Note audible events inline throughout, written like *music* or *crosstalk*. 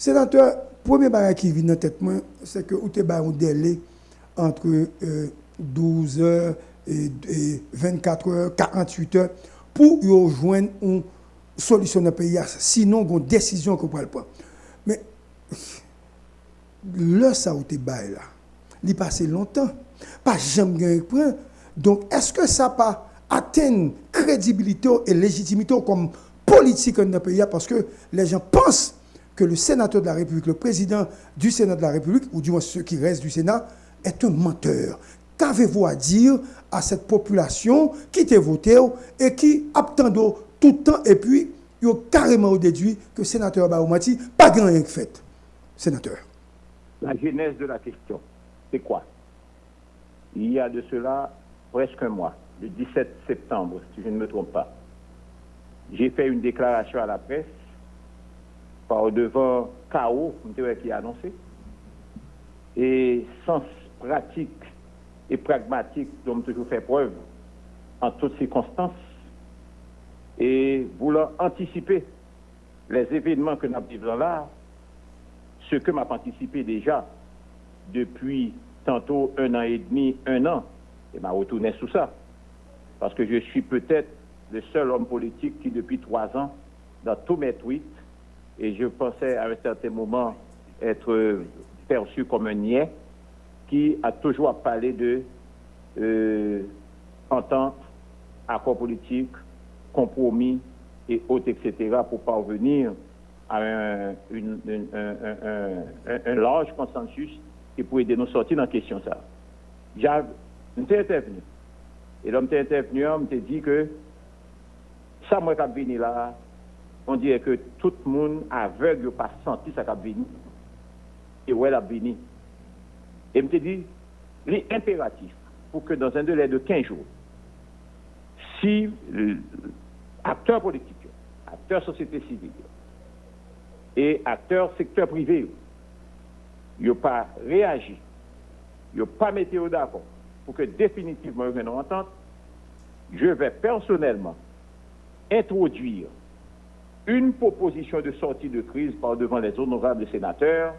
Sénateur, premier bagage qui vient dans tête c'est que vous avez un délai entre euh, 12 heures et, et 24 heures, 48 heures pour rejoindre une solution dans le pays. Sinon, une décision que vous pouvez prendre. Mais le ça vous bail là, il passé longtemps. Pas jamais point. Donc, est-ce que ça pas atteindre crédibilité et légitimité comme politique dans le pays parce que les gens pensent que le sénateur de la République, le président du Sénat de la République, ou du moins ceux qui restent du Sénat, est un menteur. Qu'avez-vous à dire à cette population qui t'a voté et qui attend tout le temps et puis il a carrément déduit que le sénateur Baoumati pas grand rien fait. Sénateur. La genèse de la question, c'est quoi? Il y a de cela presque un mois, le 17 septembre, si je ne me trompe pas, j'ai fait une déclaration à la presse par devant chaos, qui a annoncé, et sens pratique et pragmatique dont toujours fait preuve en toutes circonstances, et voulant anticiper les événements que nous vivons là, ce que m'a anticipé déjà depuis tantôt un an et demi, un an, et m'a retourné sous ça. Parce que je suis peut-être le seul homme politique qui, depuis trois ans, dans tous mes tweets, et je pensais à un certain moment être perçu comme un niais, qui a toujours parlé de euh, entente, accord politique, compromis et autres, etc., pour parvenir à un, large consensus qui pourrait aider nous sortir dans la question. Ça. J'ai intervenu. Et l'homme était intervenu, on m'a dit que ça, moi, qui venu là, on dirait que tout le monde aveugle pas senti ça qui venu. Et où elle a venu. Et me dit, il est impératif pour que dans un délai de 15 jours, si acteurs politiques, acteurs société civile et acteurs secteur privé, n'ont pas réagi, n'ont pas mis d'accord pour que définitivement il y ait une entente, je vais personnellement introduire une proposition de sortie de crise par devant les honorables sénateurs,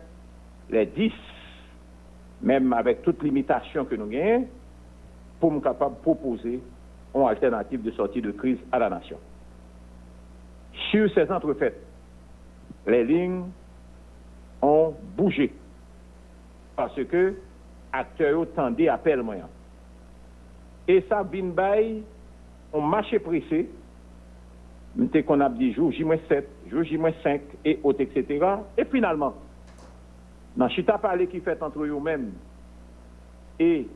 les 10, même avec toute limitation que nous gagnons, pour nous capable de proposer une alternative de sortie de crise à la nation. Sur ces entrefaites, les lignes ont bougé parce que acteurs tendaient à perdre moyen. Et ça, bin on marché pressé, qu'on a dit jour J-7, jour J-5 et autres, etc. Et finalement, dans Chita parlé qui fait entre eux-mêmes et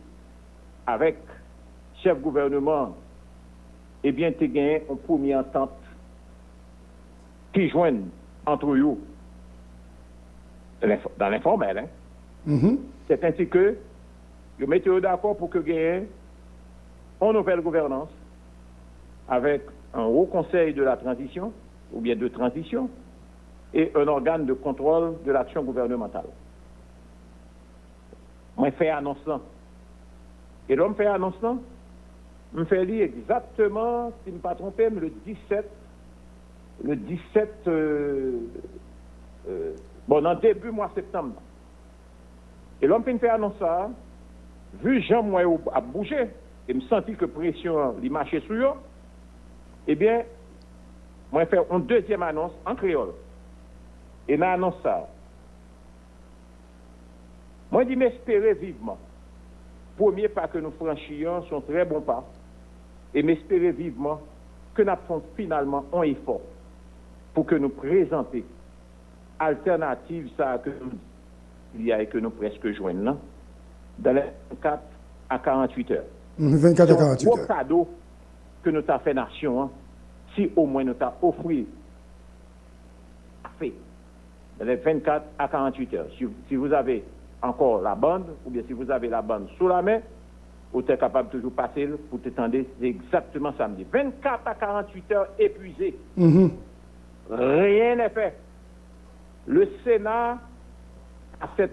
avec chef gouvernement, eh bien, tu gagné une première entente qui joignent entre eux dans l'informel. Hein? Mm-hmm. C'est ainsi que vous mettez d'accord pour que gagne une nouvelle gouvernance avec un haut conseil de la transition, ou bien de transition, et un organe de contrôle de l'action gouvernementale. Moi, fait annonce Et l'homme fait annonce me fait lire exactement, si je ne me pas trompé, le 17, le 17, euh, euh, bon, dans début mois septembre. Et l'homme fait annonce ça, vu Jean moi a bougé, et me senti que pression lui marchait sur eux, eh bien, moi, je fais une deuxième annonce en créole. Et dans annonce ça, moi, je dis m'espérer vivement. Premier pas que nous franchissions sont très bons pas. Et m'espérer vivement que nous faisons finalement un effort pour que nous présenter alternative ça que il y a et que nous presque joignons dans les 24 à 48 heures. 24 à 48 heures. cadeau que nous avons fait nation, hein, si au moins nous avons offert fait dans les 24 à 48 heures. Si, vous avez encore la bande, ou bien si vous avez la bande sous la main, vous êtes capable de toujours passer pour t'étendre, c'est exactement samedi. 24 à 48 heures épuisées. Mm-hmm. Rien n'est fait. Le Sénat a fait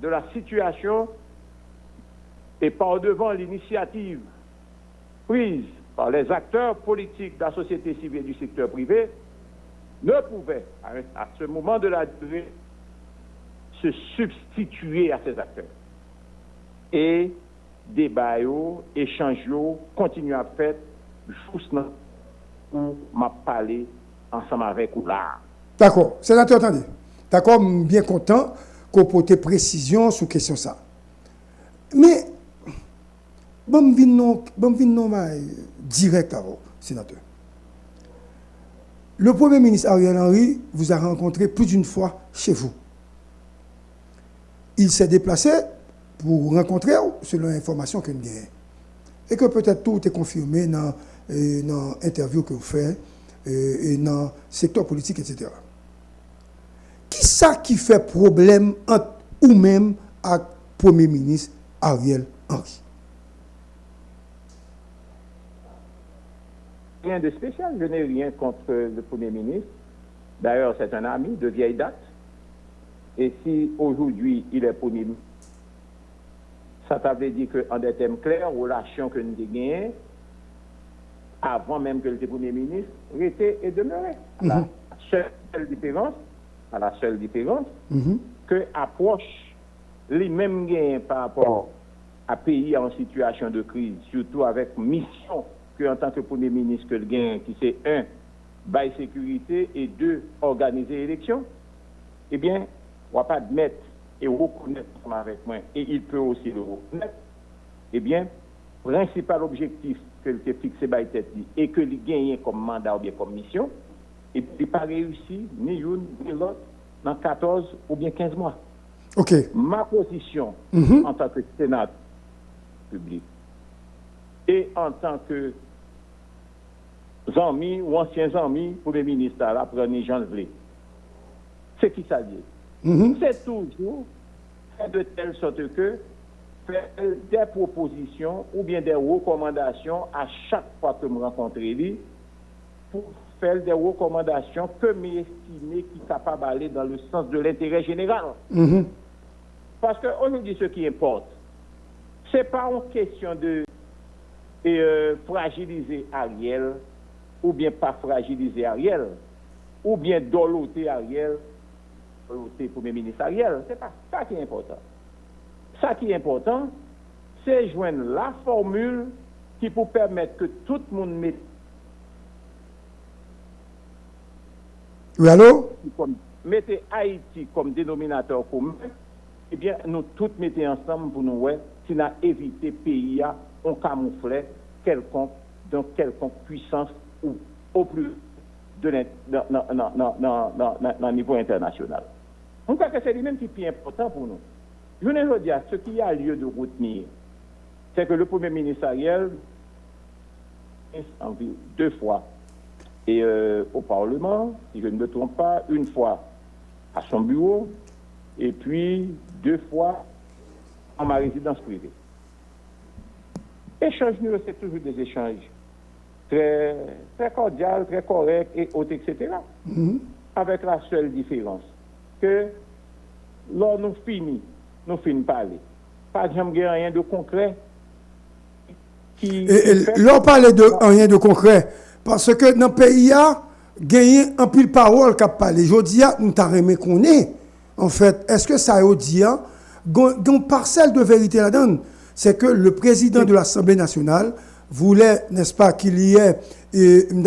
de la situation et par devant l'initiative prise par les acteurs politiques de la société civile et du secteur privé, ne pouvait, à ce moment de la durée, se substituer à ces acteurs. Et débat, échange, continuent à faire juste pour m'a parler ensemble avec vous là. D'accord. Sénateur, attendez. D'accord, bien content qu'on porte précision sur question ça. Mais, bon, je non, direct à vous, sénateur. Le Premier ministre Ariel Henry vous a rencontré plus d'une fois chez vous. Il s'est déplacé pour rencontrer, selon l'information que nous avons. Et que peut-être tout est confirmé dans l'interview que vous faites et dans le secteur politique, etc. Qui ça qui fait problème entre ou même avec le Premier ministre Ariel Henry? Rien de spécial, je n'ai rien contre le Premier ministre. D'ailleurs, c'est un ami de vieille date. Et si aujourd'hui il est Premier ministre, ça veut dire qu'en des thèmes clairs, relation que nous avons avant même que le Premier ministre, était et demeurait. La mhm. seule différence, à la seule différence, mhm. que approche les mêmes gains par rapport à pays en situation de crise, surtout avec mission que en tant que Premier ministre que le gain, qui c'est un, bail sécurité et deux, organiser l'élection, eh bien, on ne va pas admettre et reconnaître avec moi, et il peut aussi le reconnaître, eh bien, principal objectif que le fixé par tête et que il gagne comme mandat ou bien comme mission, et puis pas réussi ni une ni l'autre dans 14 ou bien 15 mois. Ok. Ma position mhm. en tant que Sénat public et en tant que amis ou anciens amis pour les ministres, là, prenez Jean Vlé, c'est qui ça dit? Mhm. C'est toujours de telle sorte que faire des propositions ou bien des recommandations à chaque fois que je rencontre lui pour faire des recommandations que m'estimer qui sont capables d'aller dans le sens de l'intérêt général. Mhm. Parce qu'aujourd'hui, ce qui importe, ce n'est pas une question de euh, fragiliser Ariel ou bien pas fragiliser Ariel ou bien doloter Ariel c'est Premier ministre Ariel. Ce n'est pas ça qui est important. Ça qui est important, c'est joindre la formule qui peut permettre que tout le monde mette. Oui, allô? Mettez Haïti comme dénominateur commun, eh bien, nous tous mettons ensemble pour nous voir si nous éviter pays à on camoufler quelconque, dans quelconque puissance ou au plus dans, niveau international. On croit que c'est lui-même qui est plus important pour nous? Je ne dire, ce qui a lieu de retenir, c'est que le Premier ministre Ariel, deux fois, et euh, au Parlement, si je ne me trompe pas, une fois à son bureau, et puis deux fois en ma résidence privée. Échange, c'est toujours des échanges très, très cordiaux, très corrects et autres, etc. Mm-hmm. Avec la seule différence que lors nous finissons, nous finissons parler. Pas jamais rien de concret. Qui, L'on parle de rien de concret. Parce que dans le pays, il y a gagné un pile parole qui a parlé. Je dis, nous t'avons qu'on est. En fait, est-ce que ça veut dire, une parcelle de vérité là-dedans, c'est que le président de l'Assemblée nationale voulait, n'est-ce pas, qu'il y ait, une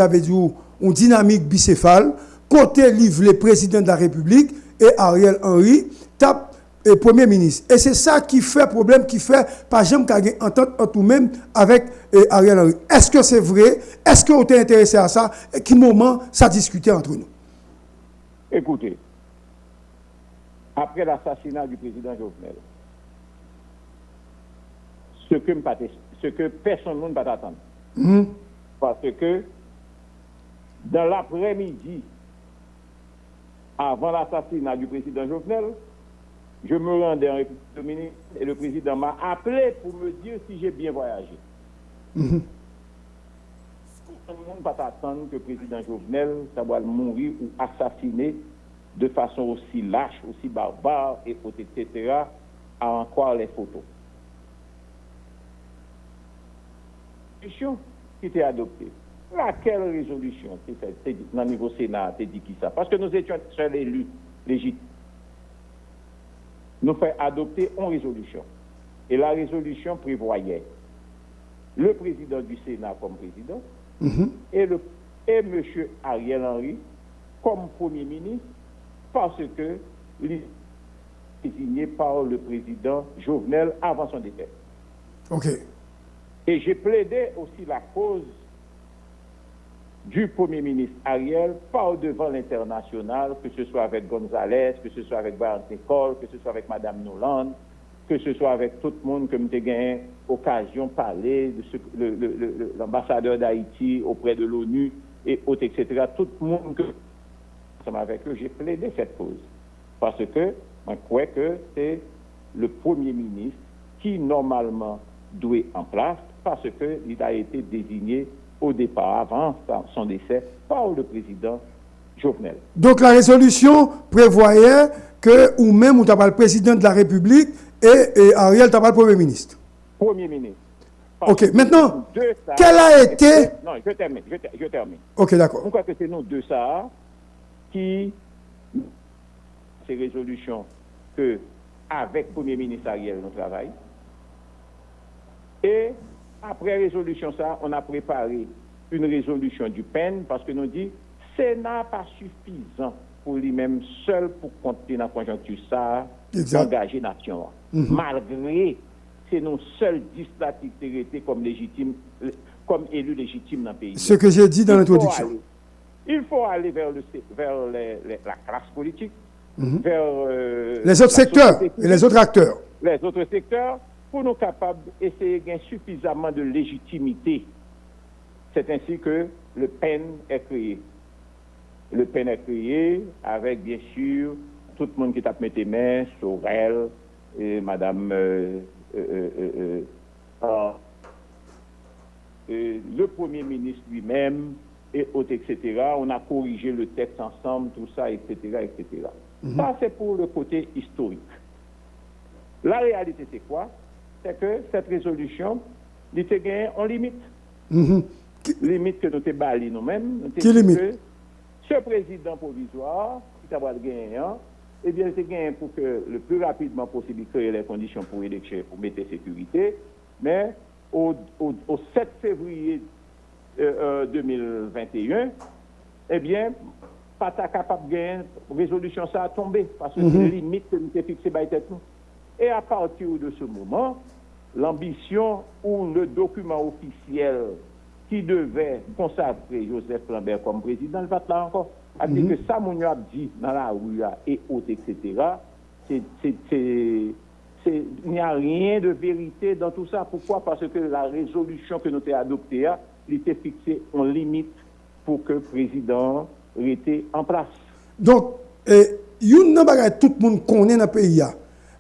dynamique bicéphale, côté livre le président de la République et Ariel Henry, tape et Premier ministre. Et c'est ça qui fait problème, qui fait pas jamais qu'il entente en tout même avec Ariel Henry. Est-ce que c'est vrai? Est-ce que vous intéressé à ça? Et quel moment ça discuté entre nous? Écoutez, après l'assassinat du président Jovenel, ce que, ce que personne ne va attendre. Hmm? Parce que dans l'après-midi, avant l'assassinat du président Jovenel, je me rendais en République dominicaine et le président m'a appelé pour me dire si j'ai bien voyagé. Mm Tout le monde ne pas attendre que le président Jovenel soit mourir ou assassiné de façon aussi lâche, aussi barbare, et etc., à en croire les photos. La solution qui était adoptée, laquelle résolution dans le niveau Sénat t'es dit qui ça? Parce que nous étions seuls élus légitimes. Nous fait adopter une résolution. Et la résolution prévoyait le président du Sénat comme président Mhm. et, le, et M. Ariel Henry comme Premier ministre parce que désigné par le président Jovenel avant son décès. OK. Et j'ai plaidé aussi la cause du Premier ministre Ariel par devant l'international, que ce soit avec González, que ce soit avec Brian Nicole, que ce soit avec Mme Noland, que ce soit avec tout le monde que j'ai gagné occasion de parler, l'ambassadeur d'Haïti auprès de l'ONU et autres, etc. Tout le monde que avec eux, j'ai plaidé cette cause. Parce que je crois que c'est le Premier ministre qui, normalement, doit en place parce qu'il a été désigné au départ, avant son décès, par le président Jovenel. Donc la résolution prévoyait que ou même ou t'as pas le président de la République et, et Ariel t'as pas le premier ministre. Premier ministre. Ok, maintenant, Deux, ça- quel a été- Non, je termine, je, ter- je termine. OK, d'accord. Pourquoi que c'est nous deux ça qui, ces résolutions que, avec Premier ministre Ariel, nous travaillons. Et après résolution ça, on a préparé une résolution du PEN parce que nous dit, Sénat pas suffisant pour lui-même seul pour compter dans la conjoncture ça, engager nation. Malgré c'est nos seuls législatifs été comme légitime, comme élus légitimes dans le pays. Ce que j'ai dit dans l'introduction. Il faut aller vers, le, vers les- les- la classe politique, Mhm. vers euh, Les autres secteurs et les autres acteurs. les autres secteurs, pour nous capables d'essayer de gagner suffisamment de légitimité. C'est ainsi que le PEN est créé. Le PEN est créé avec, bien sûr, tout le monde qui tape mes mains, Sorel, et Madame euh, euh, euh, euh, le Premier ministre lui-même, et autres, etc. On a corrigé le texte ensemble, tout ça, etc., etc. Ça, c'est pour le côté historique. La réalité, c'est quoi? C'est que cette résolution, il était gagné en limite. Mhm. Qui- Limite que nous avons bali nous-mêmes. Qui limite? que Ce président provisoire, qui t'a gagné, hein, eh bien, c'est gagné pour que le plus rapidement possible, il crée les conditions pour élection, pour mettre sécurité. Mais au, au- au 7 février euh, euh, 2021, eh bien, pas capable de gagner, résolution ça a tombé, parce que Mhm. une limite que nous avons fixée par tête nous. Et à partir de ce moment, l'ambition ou le document officiel qui devait consacrer Joseph Lambert comme président, le va là encore. A dit que ça, mon a dit dans la rue et autres, etc., c'est- c'est- c'est- c'est- il n'y a rien de vérité dans tout ça. Pourquoi? Parce que la résolution que nous avons adoptée, a, il était fixée en limite pour que le président était en place. Donc, une nan bagay tout le monde connaît dans le pays, a,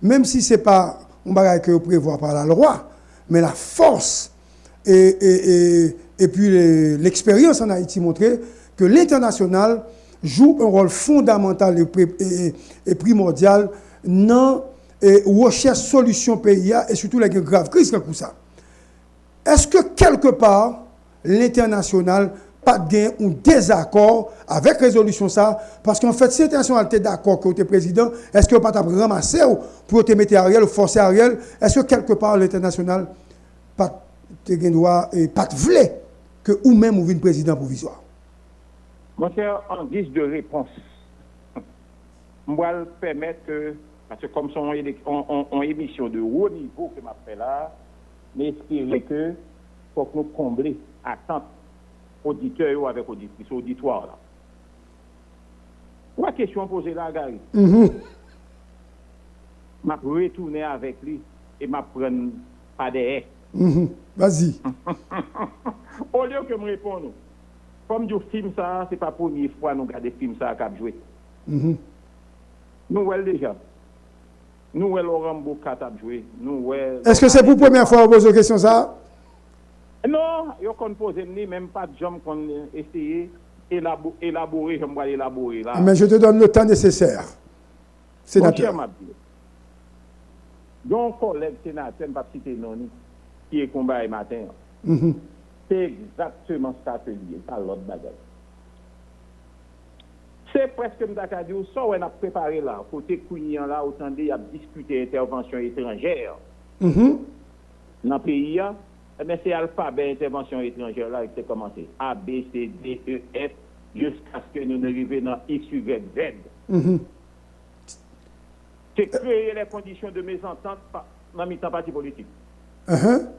même si ce n'est pas un bagay que prévoit par la loi, mais la force et, et, et, et puis les- l'expérience en Haïti montré que l'international joue un rôle fondamental et, et- et primordial dans la recherche solution pays a, et surtout la grave crise comme ça. Est-ce que quelque part, l'international pas de un désaccord avec résolution ça Parce qu'en fait, si l'international était d'accord que es président, est-ce que pas ou pour te mettre Ariel ou forcer Ariel Est-ce que quelque part, l'international pas droit et pas voulait que ou même ou une président provisoire? Mon cher, en guise de réponse, *laughs* je vais permettre parce que comme son en, émission de haut niveau que m'a fait là, m'espérer que faut que nous combler attente auditeur ou avec auditrice, auditoire là. Trois questions posées là, Gary. Mhm. m'a retourné avec lui et m'a prendre pas des Mhm. Vas-y. *laughs* Au lieu que me répondre, comme du film ça, c'est pas la première fois nous regardons film ça qui a joué. Mhm. Nous déjà. Nous voyons Laurent Boucat a joué. Nous. Est-ce que c'est pour la première fois que vous posez question ça? Non, yo kon pose ni même pas de jambes qu'on essayer élabo- élaborer, je vais élaborer là. Mais je te donne le temps nécessaire. Mon cher Sénateur. Mabdi, donc collègue sénateur, je ne vais pas citer non, qui est combat matin. Mhm. c'est exactement ça que lié, pas l'autre bagage. C'est presque, comme je dit, ça on a préparé là, côté Kounian là, autant il a discuté intervention étrangère Mhm. dans le pays, eh bien, c'est alphabet intervention étrangère là qui a commencé. A, B, C, D, E, F, jusqu'à ce que nous arrivions dans X, Y, Z. Mhm. C'est créer les conditions de mésentente dans le parti politique. Mhm.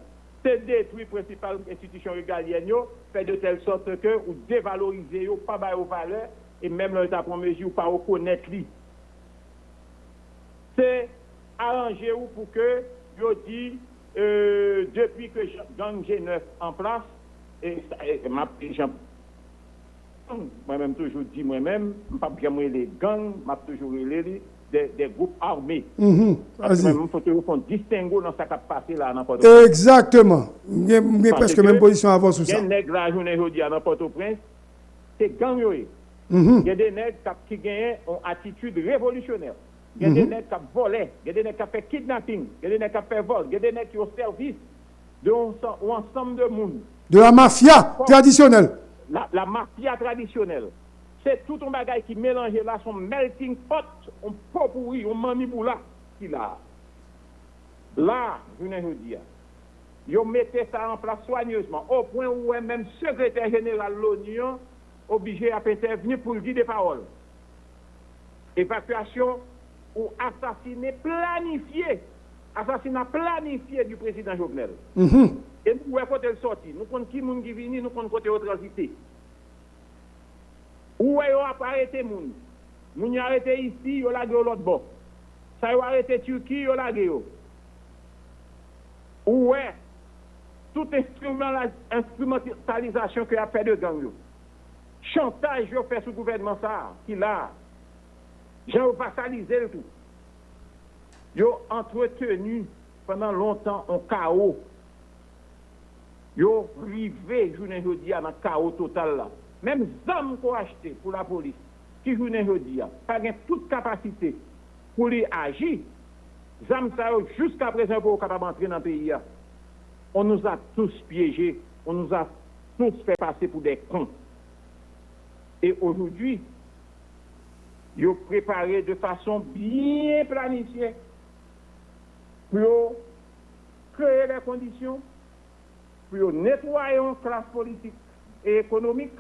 C'est détruire principales institutions régaliennes, fait de telle sorte que ou dévaloriser, yo, pas aux valeurs, et même l'État prend mesure pas reconnaître. C'est arranger ou pour que, yo dit, euh, depuis que gang G9 en place, et, ma, moi-même toujours dit moi-même, je pas bien les gangs, m'a toujours les des, des groupes armés. Mhm. Que Vas-y. même, faut toujours qu'on distingue dans ce qui a passé là, n'importe Exactement. J'ai Parce presque que- même position avant sur Il y ça. a des nègres la journée aujourd'hui à Port-au-Prince, c'est gang yo. Il Mhm. y a des nègres qui- gagnent une attitude révolutionnaire. Il y a des nègres qui volent, il y a des nègres qui fait kidnapping, il y a des nègres qui fait vol, il y a des nègres qui ont service de un ense- un ensemble de monde. De la mafia traditionnelle. La, la mafia traditionnelle. C'est tout un bagage qui mélange là, son melting pot, un pot pourri, un maniboula qui là. Là, je ne dis Ils mettez ça en place soigneusement, au point où même secrétaire général de l'ONU obligé à intervenir pour dire des paroles. Évacuation ou assassinat planifié, assassinat planifié du président Jovenel. Mhm. Et nous, où est côté le sorti Nous comptons qui moun qui nous comptons côté transité. Où est-ce qu'on a arrêté moun? Moun y a arrêté ici, yo lagé au l'autre bord. Ça y a arrêté Turquie, yo lagé yo. Où est toute instrument- instrumentalisation que a fait de gang yo. Chantage yo fait sous gouvernement ça, qui là. J'ai vassalisé le tout. Yo entretenu pendant longtemps un chaos yo rivé journée jodi a dans chaos total là même zam qu'on acheté pour la police qui journée jodi a pas toute capacité pour lui agir ça yo jusqu'à présent pour capable entrer dans le pays a. on nous a tous piégés on nous a tous fait passer pour des cons et aujourd'hui yo préparé de façon bien planifiée pour créer les conditions pour nettoyer une classe politique et économique,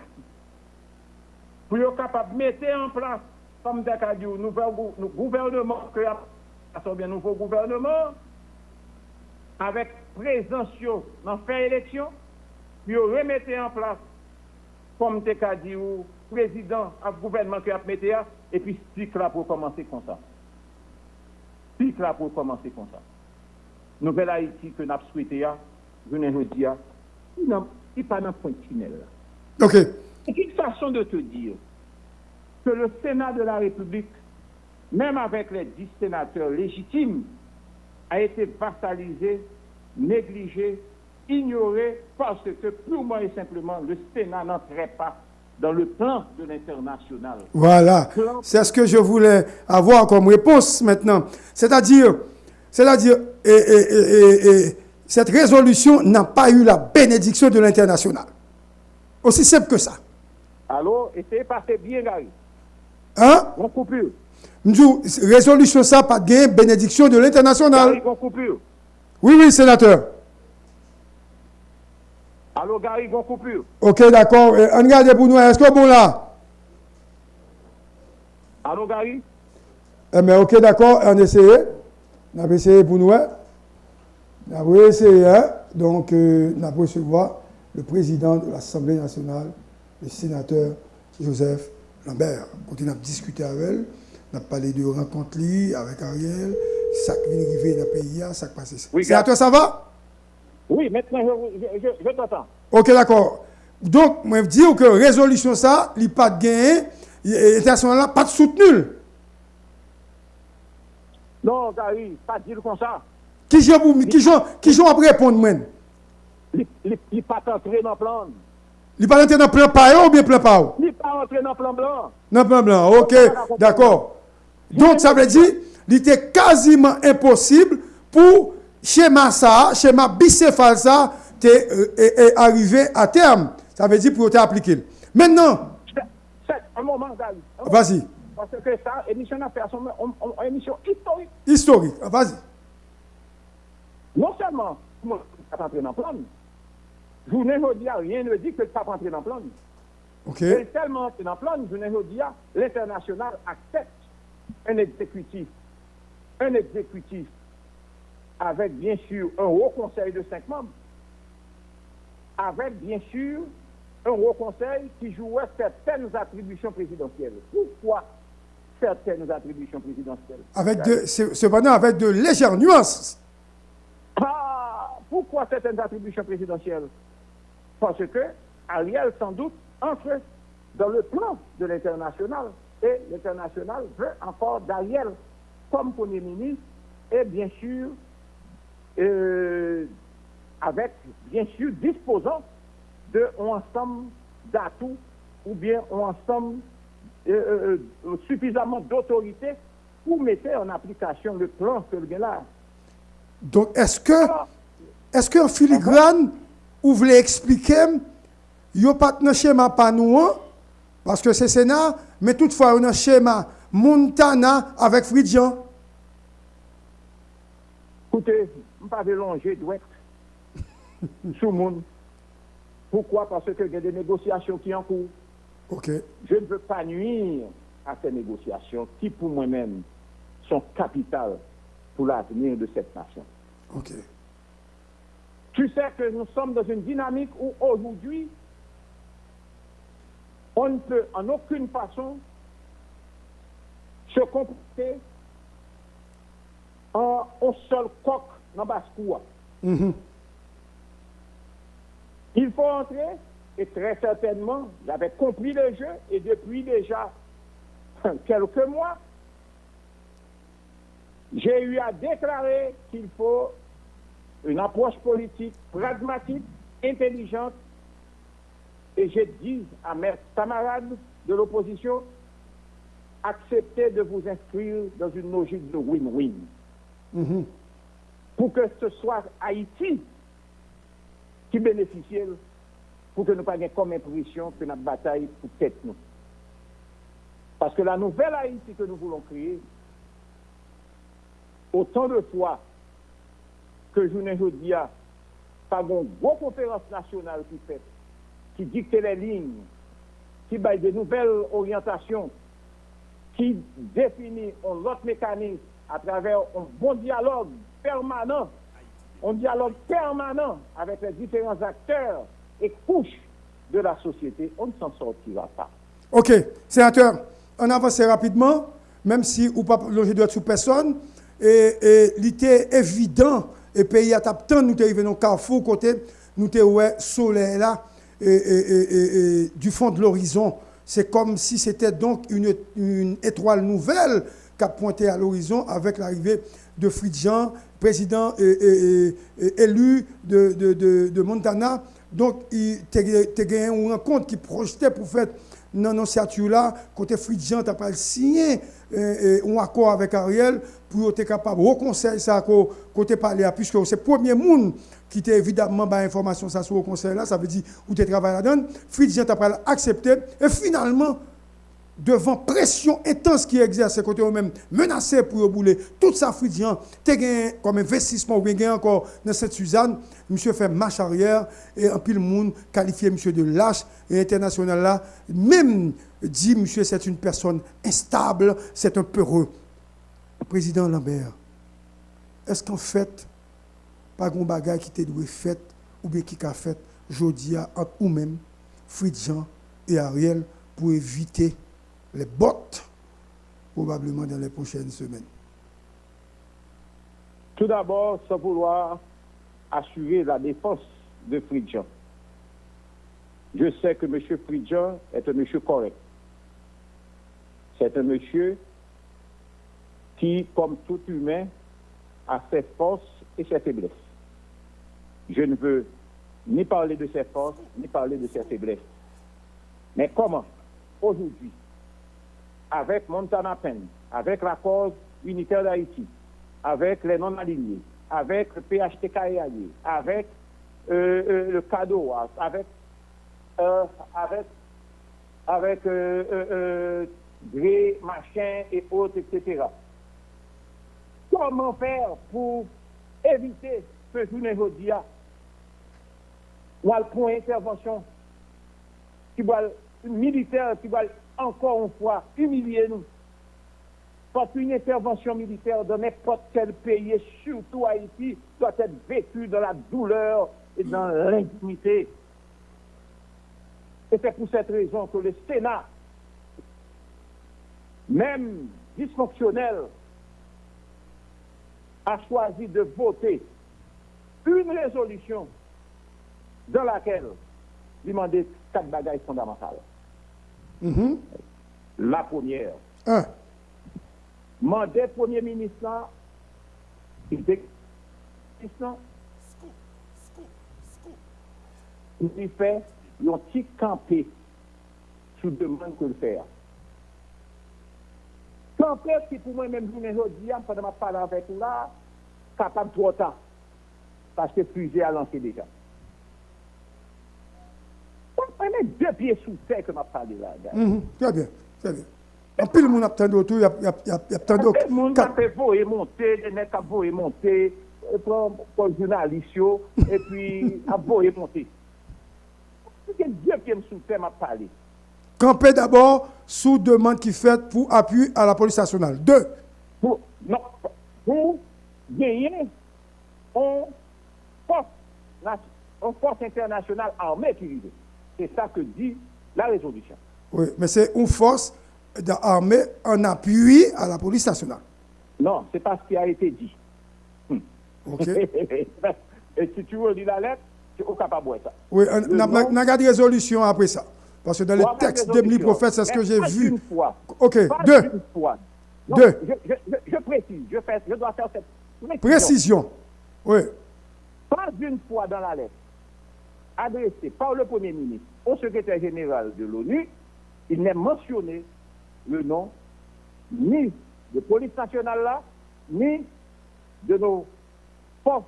pour être capable de mettre en place, comme Dakar dit, un nouvel gou- nou- gouvernement, bien nouveau gouvernement, avec présence dans faire élection, puis remettre en place, comme Dakar dit, président, un gouvernement qui a mis et puis cycle là pour commencer comme ça. Cycle là pour commencer comme ça. Nouvelle Haïti que nous avons souhaité, je ne dis pas, il n'est pas dans le point tunnel. là. Ok. C'est une façon de te dire que le Sénat de la République, même avec les dix sénateurs légitimes, a été vassalisé, négligé, ignoré, parce que purement et simplement, le Sénat n'entrait pas dans le plan de l'international. Voilà. C'est ce que je voulais avoir comme réponse maintenant. C'est-à-dire, c'est-à-dire, et, et- et- et- et cette résolution n'a pas eu la bénédiction de l'international. Aussi simple que ça. Alors, essayez de passer bien, Gary. Hein? On coupure. Nous, résolution ça, pas de bénédiction de l'international. Gary, on coupure. Oui, oui, sénateur. Alors, Gary, on coupure. Ok, d'accord. Euh, On regarde pour nous. Est-ce que bon là? Alors, Gary? Eh bien, ok, d'accord. On essaye. On a essayé pour nous. hein. On a essayé. hein. Donc, euh, on a recevoir le président de l'Assemblée nationale, le sénateur Joseph Lambert. On continue à discuter avec elle. On a parlé de rencontre avec Ariel. Ça qui vient arriver dans le pays, ça qui passe. Oui, sénateur, ça va? Oui, maintenant, je, je, t'entends. Ok, d'accord. Donc, moi, je dis que résolution ça, il n'y a pas de gain, l'international là, pas de soutenu. Non, Gary, pas dire comme ça. Qui j'en pour- qui j'en- qui j'en après répondre, moi? Il n'est pas entré dans le plan. Il pas entrer dans le plan par ou bien plan où? Il n'est pas entré dans le plan blanc. Dans le plan blanc, ok, d'accord. Donc, ça veut dire, il était quasiment impossible pour schéma ça, schéma bicéphale ça, est arrivé à terme. Ça veut dire pour t'appliquer. Maintenant. Un moment, Vas-y. Parce que ça, émission une émission historique. Historique, vas-y. Non seulement, ça pas entrer dans le plan. Je ne dis rien ne dit que ça pas entrer dans le plan. Ok. Et tellement entrer dans le plan, je ne dis l'international accepte un exécutif. Un exécutif avec bien sûr un haut conseil de cinq membres, avec bien sûr un haut conseil qui jouait certaines attributions présidentielles. Pourquoi certaines attributions présidentielles? Avec de, cependant, avec de légères nuances. Ah, pourquoi certaines attributions présidentielles? Parce que Ariel, sans doute, entre dans le plan de l'international et l'international veut encore d'Ariel comme Premier ministre et bien sûr euh, avec bien sûr disposant de un ensemble d'atouts ou bien un ensemble euh, euh, suffisamment d'autorité pour mettre en application le plan que le là. Donc, est-ce que, est-ce qu'en filigrane, vous voulez expliquer, il n'y a pas de schéma pas nous, hein? parce que c'est Sénat, mais toutefois, il y a un schéma Montana avec Fridjan. Écoutez, je ne pas longer d'ouest *laughs* sous le monde. Pourquoi? Parce qu'il y a des négociations qui sont en cours. Je ne veux pas nuire à ces négociations qui, pour moi-même, sont capitales pour l'avenir de cette nation. Tu sais que nous sommes dans une dynamique où aujourd'hui, on ne peut en aucune façon se comporter en un seul coq dans basse-cour. Mhm. Il faut entrer, et très certainement, j'avais compris le jeu, et depuis déjà *laughs* quelques mois, j'ai eu à déclarer qu'il faut une approche politique pragmatique, intelligente, et j'ai dit à mes camarades de l'opposition, acceptez de vous inscrire dans une logique de win-win. Mhm. Pour que ce soit Haïti qui bénéficie, pour que nous pas comme impression que notre bataille pour tête nous. Parce que la nouvelle Haïti que nous voulons créer, autant de fois que je ne dis pas une grosse conférence nationale qui fait, qui dicte les lignes, qui baille de nouvelles orientations, qui définit un autre mécanisme à travers un bon dialogue permanent, un dialogue permanent avec les différents acteurs et couches de la société, on ne s'en sortira pas. Ok, sénateur, on avance rapidement, même si ou pas loger de sous personne, et, et était évident, et pays à temps, nous arrivés dans carrefour, côté, nous ouais soleil là, et, du fond de l'horizon. C'est comme si c'était donc une, une étoile nouvelle qui a pointé à l'horizon avec l'arrivée de Fridjan, président élu de, de, de, Montana. Donc, il a gagné une rencontre qui projetait pour faire dans là, côté Fridjan, tu pas signé un accord avec Ariel pour être capable de conseil ça côté parler puisque c'est le premier monde qui était évidemment bah, information ça sur le conseil là, ça veut dire où tu travailles là-dedans. Fridjan tu pas accepté et finalement devant pression intense qui exerce côté eux-mêmes, menacé pour bouler tout ça Fridjan, tu gagné comme investissement ou bien encore dans cette Suzanne, monsieur fait marche arrière et un pile monde qualifié monsieur de lâche et international là, même dit monsieur c'est une personne instable, c'est un peureux. Président Lambert, est-ce qu'en fait, pas un bagage qui t'a doué fait ou bien qui a fait jeudi entre vous-même, Fridjan et Ariel pour éviter les bottes probablement dans les prochaines semaines Tout d'abord, sans vouloir assurer la défense de Fridjan. Je sais que M. Fridjan est un monsieur correct. C'est un monsieur qui, comme tout humain, a ses forces et ses faiblesses. Je ne veux ni parler de ses forces, ni parler de ses faiblesses. Mais comment, aujourd'hui, avec Montana Pen, avec la cause unitaire d'Haïti, avec les non-alignés, avec le PHTK avec le cadeau, avec, avec, avec gré, machin et autres, etc. Comment faire pour éviter ce journée aujourd'hui ou pour une intervention qui va militaire qui va encore une fois humilier nous. Parce qu'une intervention militaire dans n'importe quel pays, et surtout Haïti, doit être vécue dans la douleur et dans l'intimité. Et c'est pour cette raison que le Sénat, même dysfonctionnel, a choisi de voter une résolution dans laquelle il demandait quatre bagages fondamentales. Mm-hmm. La première, Un. mandat Premier ministre, il était il fait un petit campé sous demande que le faire. Campé qui pour moi-même, je me dis, pendant ma parole avec vous là, capable trop temps. Parce que fusée a lancé déjà. On met deux pieds sous terre que m'a parlé là. Mhm. Très bien, très bien. En pile, mon attend autour, il y a, il y a, il y a, il y a tant d'autres. le monde a voyer monter, des nègres a voyer monter, pour le journaliste, yo, et puis a voyer monter. C'est Dieu qui me sous terre m'a parlé. Camper d'abord sous demande qui fait pour appui à la police nationale. Deux. Pour, non, pour gagner une force, une force internationale armée qui vit. C'est ça que dit la résolution. Oui, mais c'est une force d'armée en appui à la police nationale. Non, c'est pas ce qui a été dit. OK? *laughs* Et si tu veux lire la lettre, tu es capable de ça. Oui, on Le a nom- on a gardé résolution après ça. Parce que dans les Trois textes de. Prophète, c'est ce que j'ai vu. Une fois. OK, Pas deux. une fois. Non, Deux. Je, je, je, je précise, je, fais, je dois faire cette précision. Précision. Oui. Pas une fois dans la lettre adressée par le Premier ministre au secrétaire général de l'ONU, il n'est mentionné le nom ni de police nationale là, ni de nos forces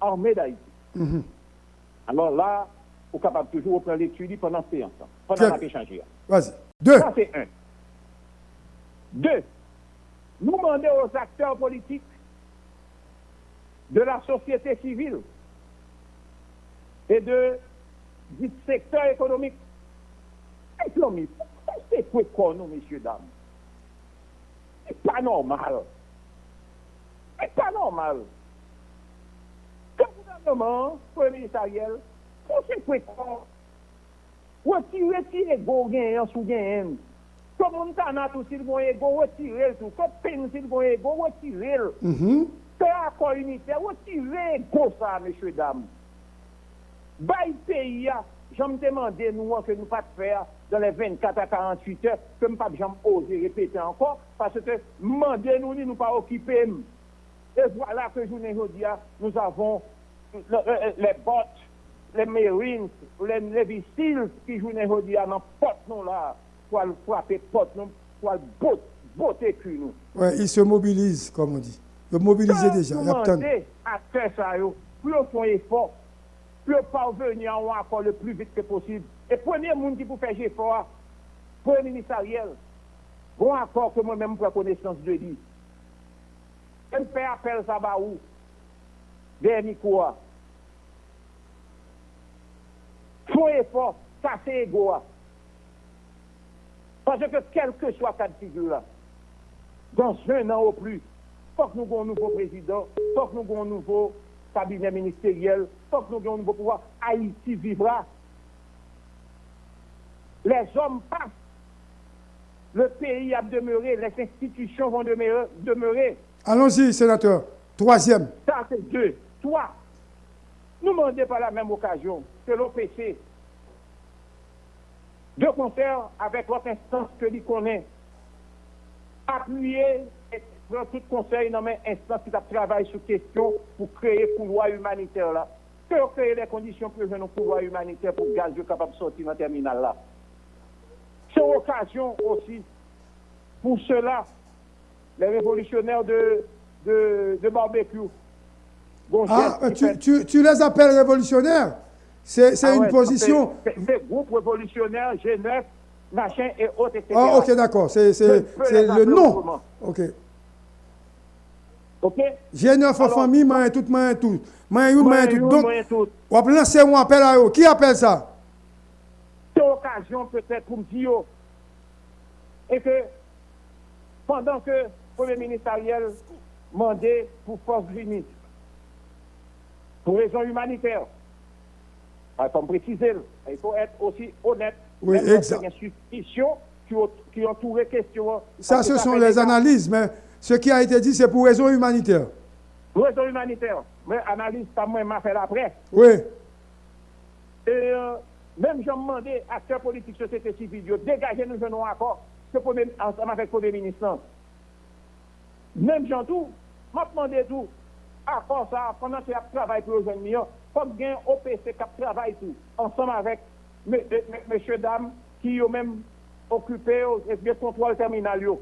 armées d'Haïti. Mhm. Alors là, on est capable toujours de prendre l'étude pendant séance, pendant la bien. échanger. Vas-y. Deux. Ça, c'est un. Deux, nous demander aux acteurs politiques de la société civile et de, du secteur économique. Économique, c'est quoi qu'on nous, messieurs, dames C'est pas normal. C'est pas normal. Le gouvernement, premier ministériel, c'est quoi qu'on Retire si ego genyen sou genyen. Kom moun tanat e ou e sil bon ego, retire sou. Kom pen sil bon ego, retire. Te mhm. akor unitè, retire ego sa, mèche dam. Bay pays, a, j'aime demander nous que nous pas faire dans les 24 à 48 heures, que nous pas jamais oser répéter encore, parce que demander nous, nous pas occuper. Et voilà que journée aujourd'hui, nous avons le- le- les bottes, les Marines, les Navy qui jouent aujourd'hui dans porte nous là, pour frapper porte nous, pour botter, botter nous. Ouais, ils se mobilisent, comme on dit. Ils mobilisent déjà. Il y a Nous tant- demander à faire ça, pour faire un effort, pour parvenir à un accord le plus vite que possible. Et premier monde qui peut faire effort, premier ministre Ariel, bon accord que moi-même prends connaissance de lui. Je fais appel ça ba où? Dernier quoi? Faut effort, ça c'est ego. Parce que quel que soit cas de figure dans un an au plus, faut que nous ayons un nouveau président, faut que nous ayons un nouveau cabinet ministériel, faut que nous ayons un nouveau pouvoir. Haïti vivra. Les hommes passent. Le pays a demeuré, les institutions vont demeurer. demeurer. Allons-y, sénateur. Troisième. Ça, c'est deux. Trois, nous demandons par la même occasion que l'OPC, de concert avec l'autre instance que l'on connaît, appuyer prendre tout conseil dans mes instances qui travaillent sur question pour créer un couloir humanitaire là. Que créer les conditions pour que un couloir humanitaire pour gaz capable de sortir dans le terminal là. C'est occasion aussi pour cela, les révolutionnaires de, de, de barbecue, Bon Ah, tu, fait- tu- tu les appelles révolutionnaires C'est Ah une ouais, position. c'est- C'est c'est groupe révolutionnaire, G9, machin et autres, etc. Ah, ok, d'accord. C'est le nom. Ok. Ok? J'ai neuf en Alors- famille, moi, tout, moi, tout. Moi, you, moi, tout. Donc, tout. on va lancer un appel à eux. Qui appelle ça? C'est occasion peut-être pour me dire et que pendant que le Premier ministre Ariel mandait pour force unie, pour raison humanitaire, il faut me préciser, il faut être aussi honnête. Oui, exact. lorsqu'il y a des suspicions qui, qui entourent les questions. Ça, ce sont les analyses, mais ce qui a été dit, c'est pour raison humanitaire. Pour raison humanitaire. Mais analyse, moi, m'a fait après. Oui. Et euh, même j'ai demandé à acteurs politiques, société civile, de dégager nous un accord ce premier, ensemble avec le Premier ministre. non. Même j'en tout, m'a demandé tout. Accord ça, pendant que tu travailles pour les jeunes millions, comme gain OPC qui travaille tout, ensemble avec me- me- me- messieurs, dames, qui ont même occupé et bien contrôle terminal. yo.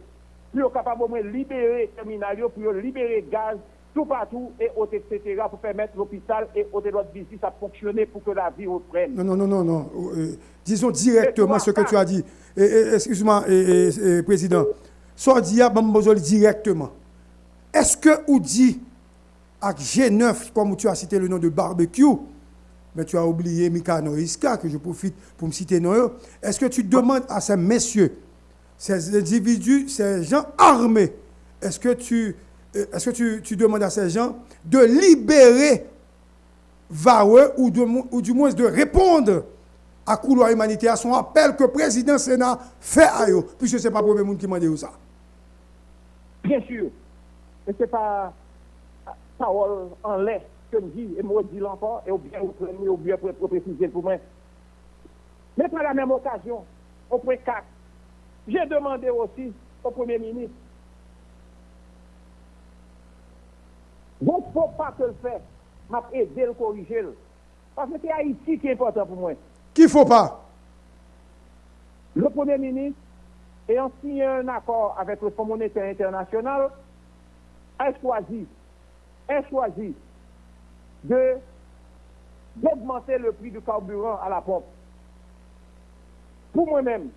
Être capable moins libérer terminal, pour libérer gaz tout partout et autres, etc., pour permettre l'hôpital et autres autres visites à fonctionner pour que la vie reprenne. Non, non, non, non, non. Euh, disons directement ce que tu as dit. Excuse-moi, et- et, Président. Sordia Bambozol directement. Est-ce que ou dit avec G9, comme tu as cité le nom de barbecue, mais tu as oublié Mikano Iska, que je profite pour me citer non, est-ce que tu demandes à ces messieurs, ces individus, ces gens armés, est-ce que tu, euh, est-ce que tu, tu demandes à ces gens de libérer Vawe ou, du moins de répondre à couloir humanitaire à son appel que le président Sénat fait à eux, puisque ce n'est pas le premier monde qui m'a dit ça. Bien sûr. Et ce n'est pas parole en l'air que je dis, et moi je dis encore, et ou bien vous prenez, ou bien pour préciser pour moi. Mais par la même occasion, au point 4, j'ai demandé aussi au Premier ministre, il ne faut pas que le fait, m'a aidé le corriger. Parce que c'est Haïti qui est important pour moi. Qu'il ne faut pas. Le Premier ministre, ayant signé un accord avec le Fonds monétaire international, a choisi, a choisi de d'augmenter le prix du carburant à la pompe. Pour moi-même,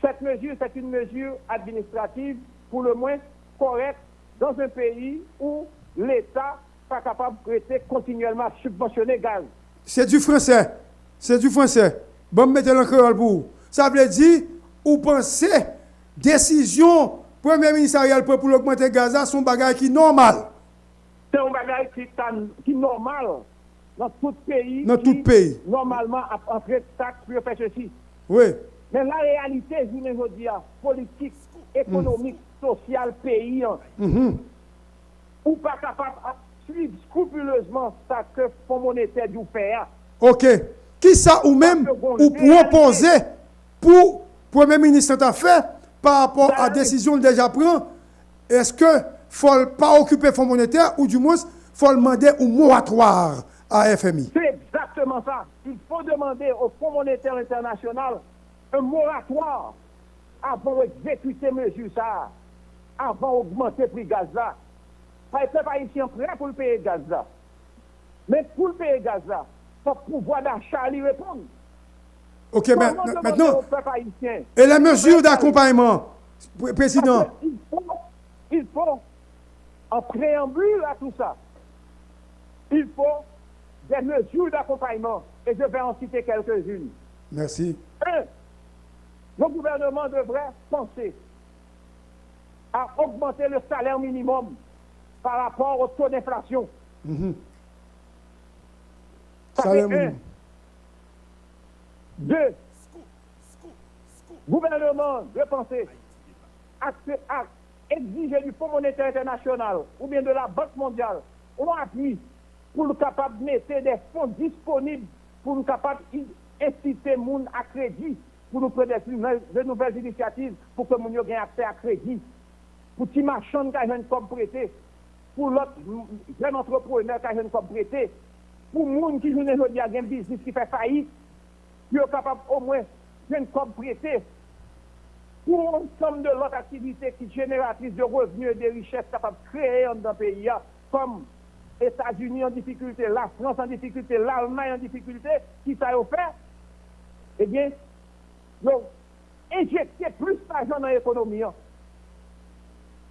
cette mesure, c'est une mesure administrative, pour le moins correcte, dans un pays où l'État n'est pas capable de prêter continuellement subventionner gaz. C'est du français. C'est du français. Bon, mettez le créole pour vous. Ça veut dire, ou pensez, décision, premier ministre Ariel pour augmenter le gaz, son bagage qui est normal. C'est un bagage qui est normal dans tout pays. Dans tout pays. Normalement, a- entrer taxe pour faire ceci. Oui. Mais la réalité, je veux dire, politique, économique, sociale, pays, hein, Mhm. ou pas capable de suivre scrupuleusement ça que le Fonds monétaire du faire. OK. Qui ça ou même ou proposer pour Premier ministre t'a fait par rapport à la Ben, décision déjà prend Est-ce que faut pas occuper fonds monétaire ou du moins faut demander un moratoire à FMI C'est exactement ça. Il faut demander au Fonds monétaire international un moratoire avant d'exécuter mesure ça, avant d'augmenter le prix gaz là. Pas les peuples haïtiens prêts pour le payer gaz là. Mais pour le payer gaz là, il faut pouvoir d'achat lui répondre. OK, maintenant et les mesures d'accompagnement Pr- président? Parce que Il faut, il faut, en préambule à tout ça, il faut des mesures d'accompagnement. Et je vais en citer quelques-unes. Merci. Un, le gouvernement devrait penser à augmenter le salaire minimum par rapport au taux d'inflation. Ça Salaire fait un. minimum. Deux, gouvernement de penser à, à exiger du Fonds monétaire international ou bien de la Banque mondiale un appui pour nous capable de mettre des fonds disponibles pour nous capable d'inciter les gens à crédit, pour nous prendre de nouvelles initiatives pour que nous ayons accès à crédit, pour les marchands qui ont comme prêté, pour l'autre jeune entrepreneur qui ont comme prêté, pour les gens qui ont un business qui fait faillite, qui sont capables au moins de comme prêté, pour l'ensemble de l'autre activité qui est génératrice de revenus et de richesses capables de créer dans le pays, comme les États-Unis en difficulté, la France en difficulté, l'Allemagne en difficulté, qui ça a fait Eh bien, donc, injecter plus d'argent dans l'économie, hein.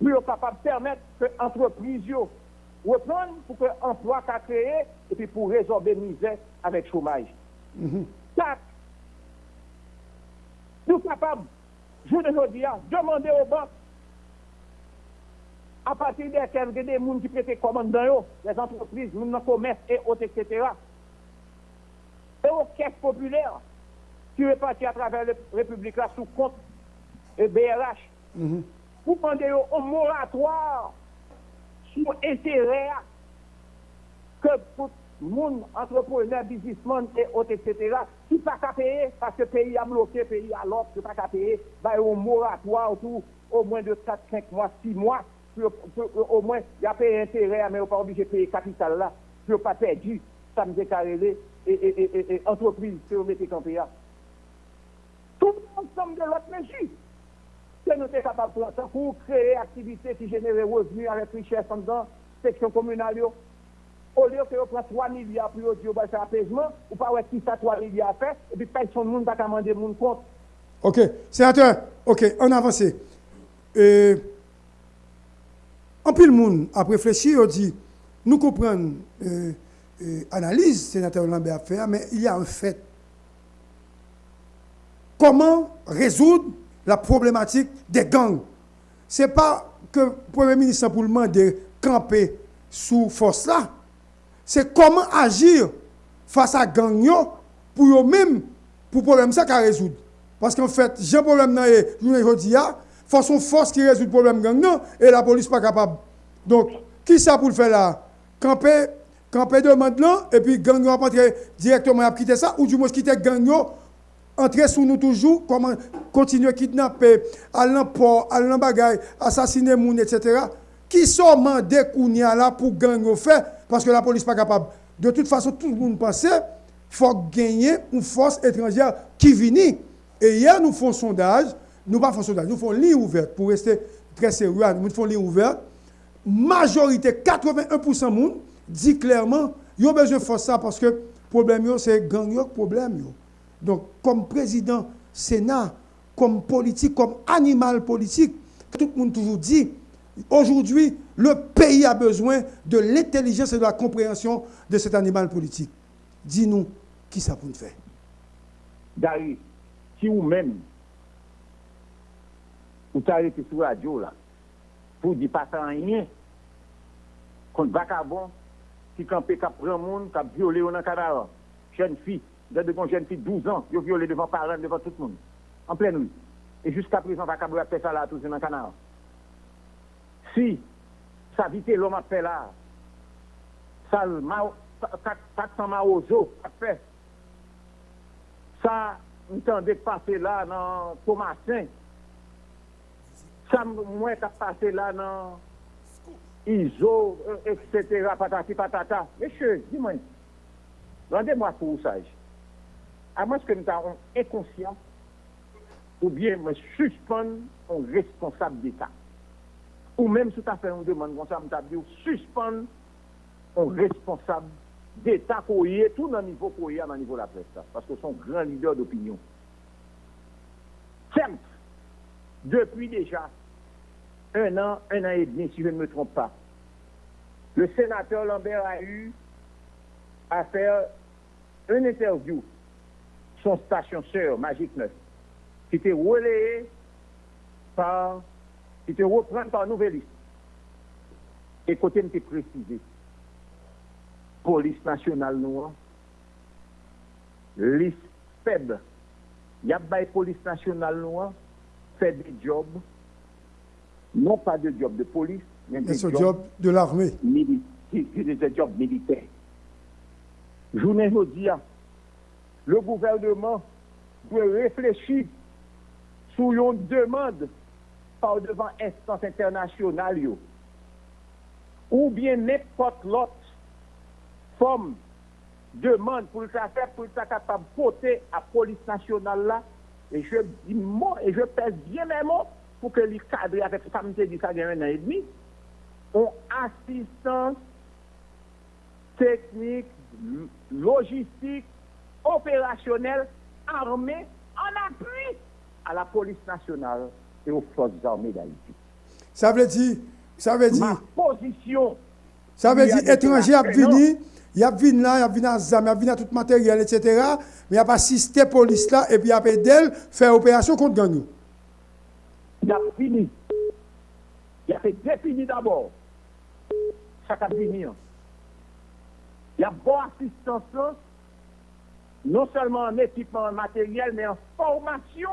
pour capable de permettre que l'entreprise reprenne pour que l'emploi soit créé et puis pour résorber la misère avec le chômage. Mm Nous capables, je ne dis demander aux banques à partir des gens qui prêtent commande dans les entreprises, les commerce et autres, etc. Et aux caisses populaires qui répartis à travers la République là sous compte et BRH. Mm -hmm. Vous demandez un moratoire sur intérêt que tout le monde, entrepreneur, businessman et autres, etc., qui pas qu'à payer parce que le pays a bloqué, le pays a l'autre, qui pas qu'à payer, bah, un moratoire tout, au moins de 4, 5 mois, 6 mois, au moins, il y a payé intérêt, mais on pas obligé de payer capital là, pour pas perdu, ça me déclaré, et, et, et, et, entreprise, si vous mettez campé Tout ensemble de l'autre mesure, que nous sommes capables de pour créer activité qui génère revenus avec richesse en section communale, au lieu que vous preniez 3 milliards pour dire que c'est apaisement, ou pas qui ça 3 milliards à faire, et puis personne ne va demander mon compte. Ok, sénateur, ok, on avance. Euh, en plus, le monde a réfléchi, on dit, nous comprenons euh, euh, analyse, sénateur Lambert a fait, mais il y a un fait. Comment résoudre la problématique des gangs? Ce n'est pas que le Premier ministre pour demander camper sous force là. C'est comment agir face à gang pour eux-mêmes, pour le problème ça qu'à résoudre. Parce qu'en fait, j'ai un problème dans les journée façon force qui résout le problème gang et la police pas capable. Donc, qui ça pour le faire là? Camper, camper demande là, et puis gang entrer directement à quitter ça, ou du moins quitter gang entrer sous nous toujours, comment continuer à kidnapper, aller le port, aller dans bagaille, assassiner moun, etc. Qui sont mandés là pour gang faire parce que la police n'est pas capable. De toute façon, tout le monde pensait faut gagner une force étrangère qui vient. Et hier, nous faisons sondage, nous pas faisons sondage, nous faisons ligne ouverte pour rester très sérieux, nous faisons ligne ouverte. Majorité, 81% monde dit clairement, ils ont besoin de force ça parce que le problème, c'est gang, problème. Donc, comme président Sénat, comme politique, comme animal politique, tout le monde toujours dit, aujourd'hui, le pays a besoin de l'intelligence et de la compréhension de cet animal politique. Dis-nous, qui ça pour nous faire? Dari, si vous-même, vous été sur la radio là, pour dire pas rien, contre vagabond, qui campé, qui prend monde, qui a violé dans le Canada, jeune fille, de kon jen fi 12 an, yo viole devan paran, devan tout moun, an plen ou. E jusqu'a prezant va kabou apè sa la tout se nan kanan. Si, sa vite lom apè la, sal ma, taksan ma ozo apè, sa, mwen dek pase la nan Thomasin, sa mwen kap pase la nan Izo, etc., euh, patati patata. Mèche, di mwen, rande mwa pou ou saj. À moins que nous avons inconscient, ou bien me suspendre un responsable d'État. Ou même si tu as fait une demande comme ça, as suspendre un responsable d'État qu'on tout dans le niveau qu'on y est, dans le niveau de la presse. Parce que sont grands leaders d'opinion. Certes, depuis déjà un an, un an et demi, si je ne me trompe pas, le sénateur Lambert a eu à faire une interview son station sœur, Magique 9, qui était relayée par qui te reprend par Nouvelliste. Et côté me précisé, police nationale noire, liste faible, il y a police nationale noire, fait des jobs, non pas de jobs de police, mais des jobs de l'armée. Des jobs militaires. Journée aujourd'hui, le gouvernement doit réfléchir sur une demande par devant instance internationale ou bien n'importe l'autre forme demande pour le faire pour être capable de porter à la police nationale là. Et je dis moi et je pèse bien mes mots pour que les cadres avec ça me dit ça un an et demi ont assistance technique logistique opérationnelle, armée, en appui à la police nationale et aux forces armées d'Haïti. Ça veut dire, ça veut dire, Ma position, ça veut dire étranger a venu, il a venu là, il a venu à ZAM, il a venu à tout matériel, etc. Mais il a pas assisté police là et puis il a aidé elle faire opération contre gang. nous. il a fini. Il a fait définir d'abord. Ça a fini. hein. Il y a bonne assistance, là, non seulement en équipement matériel, mais en formation,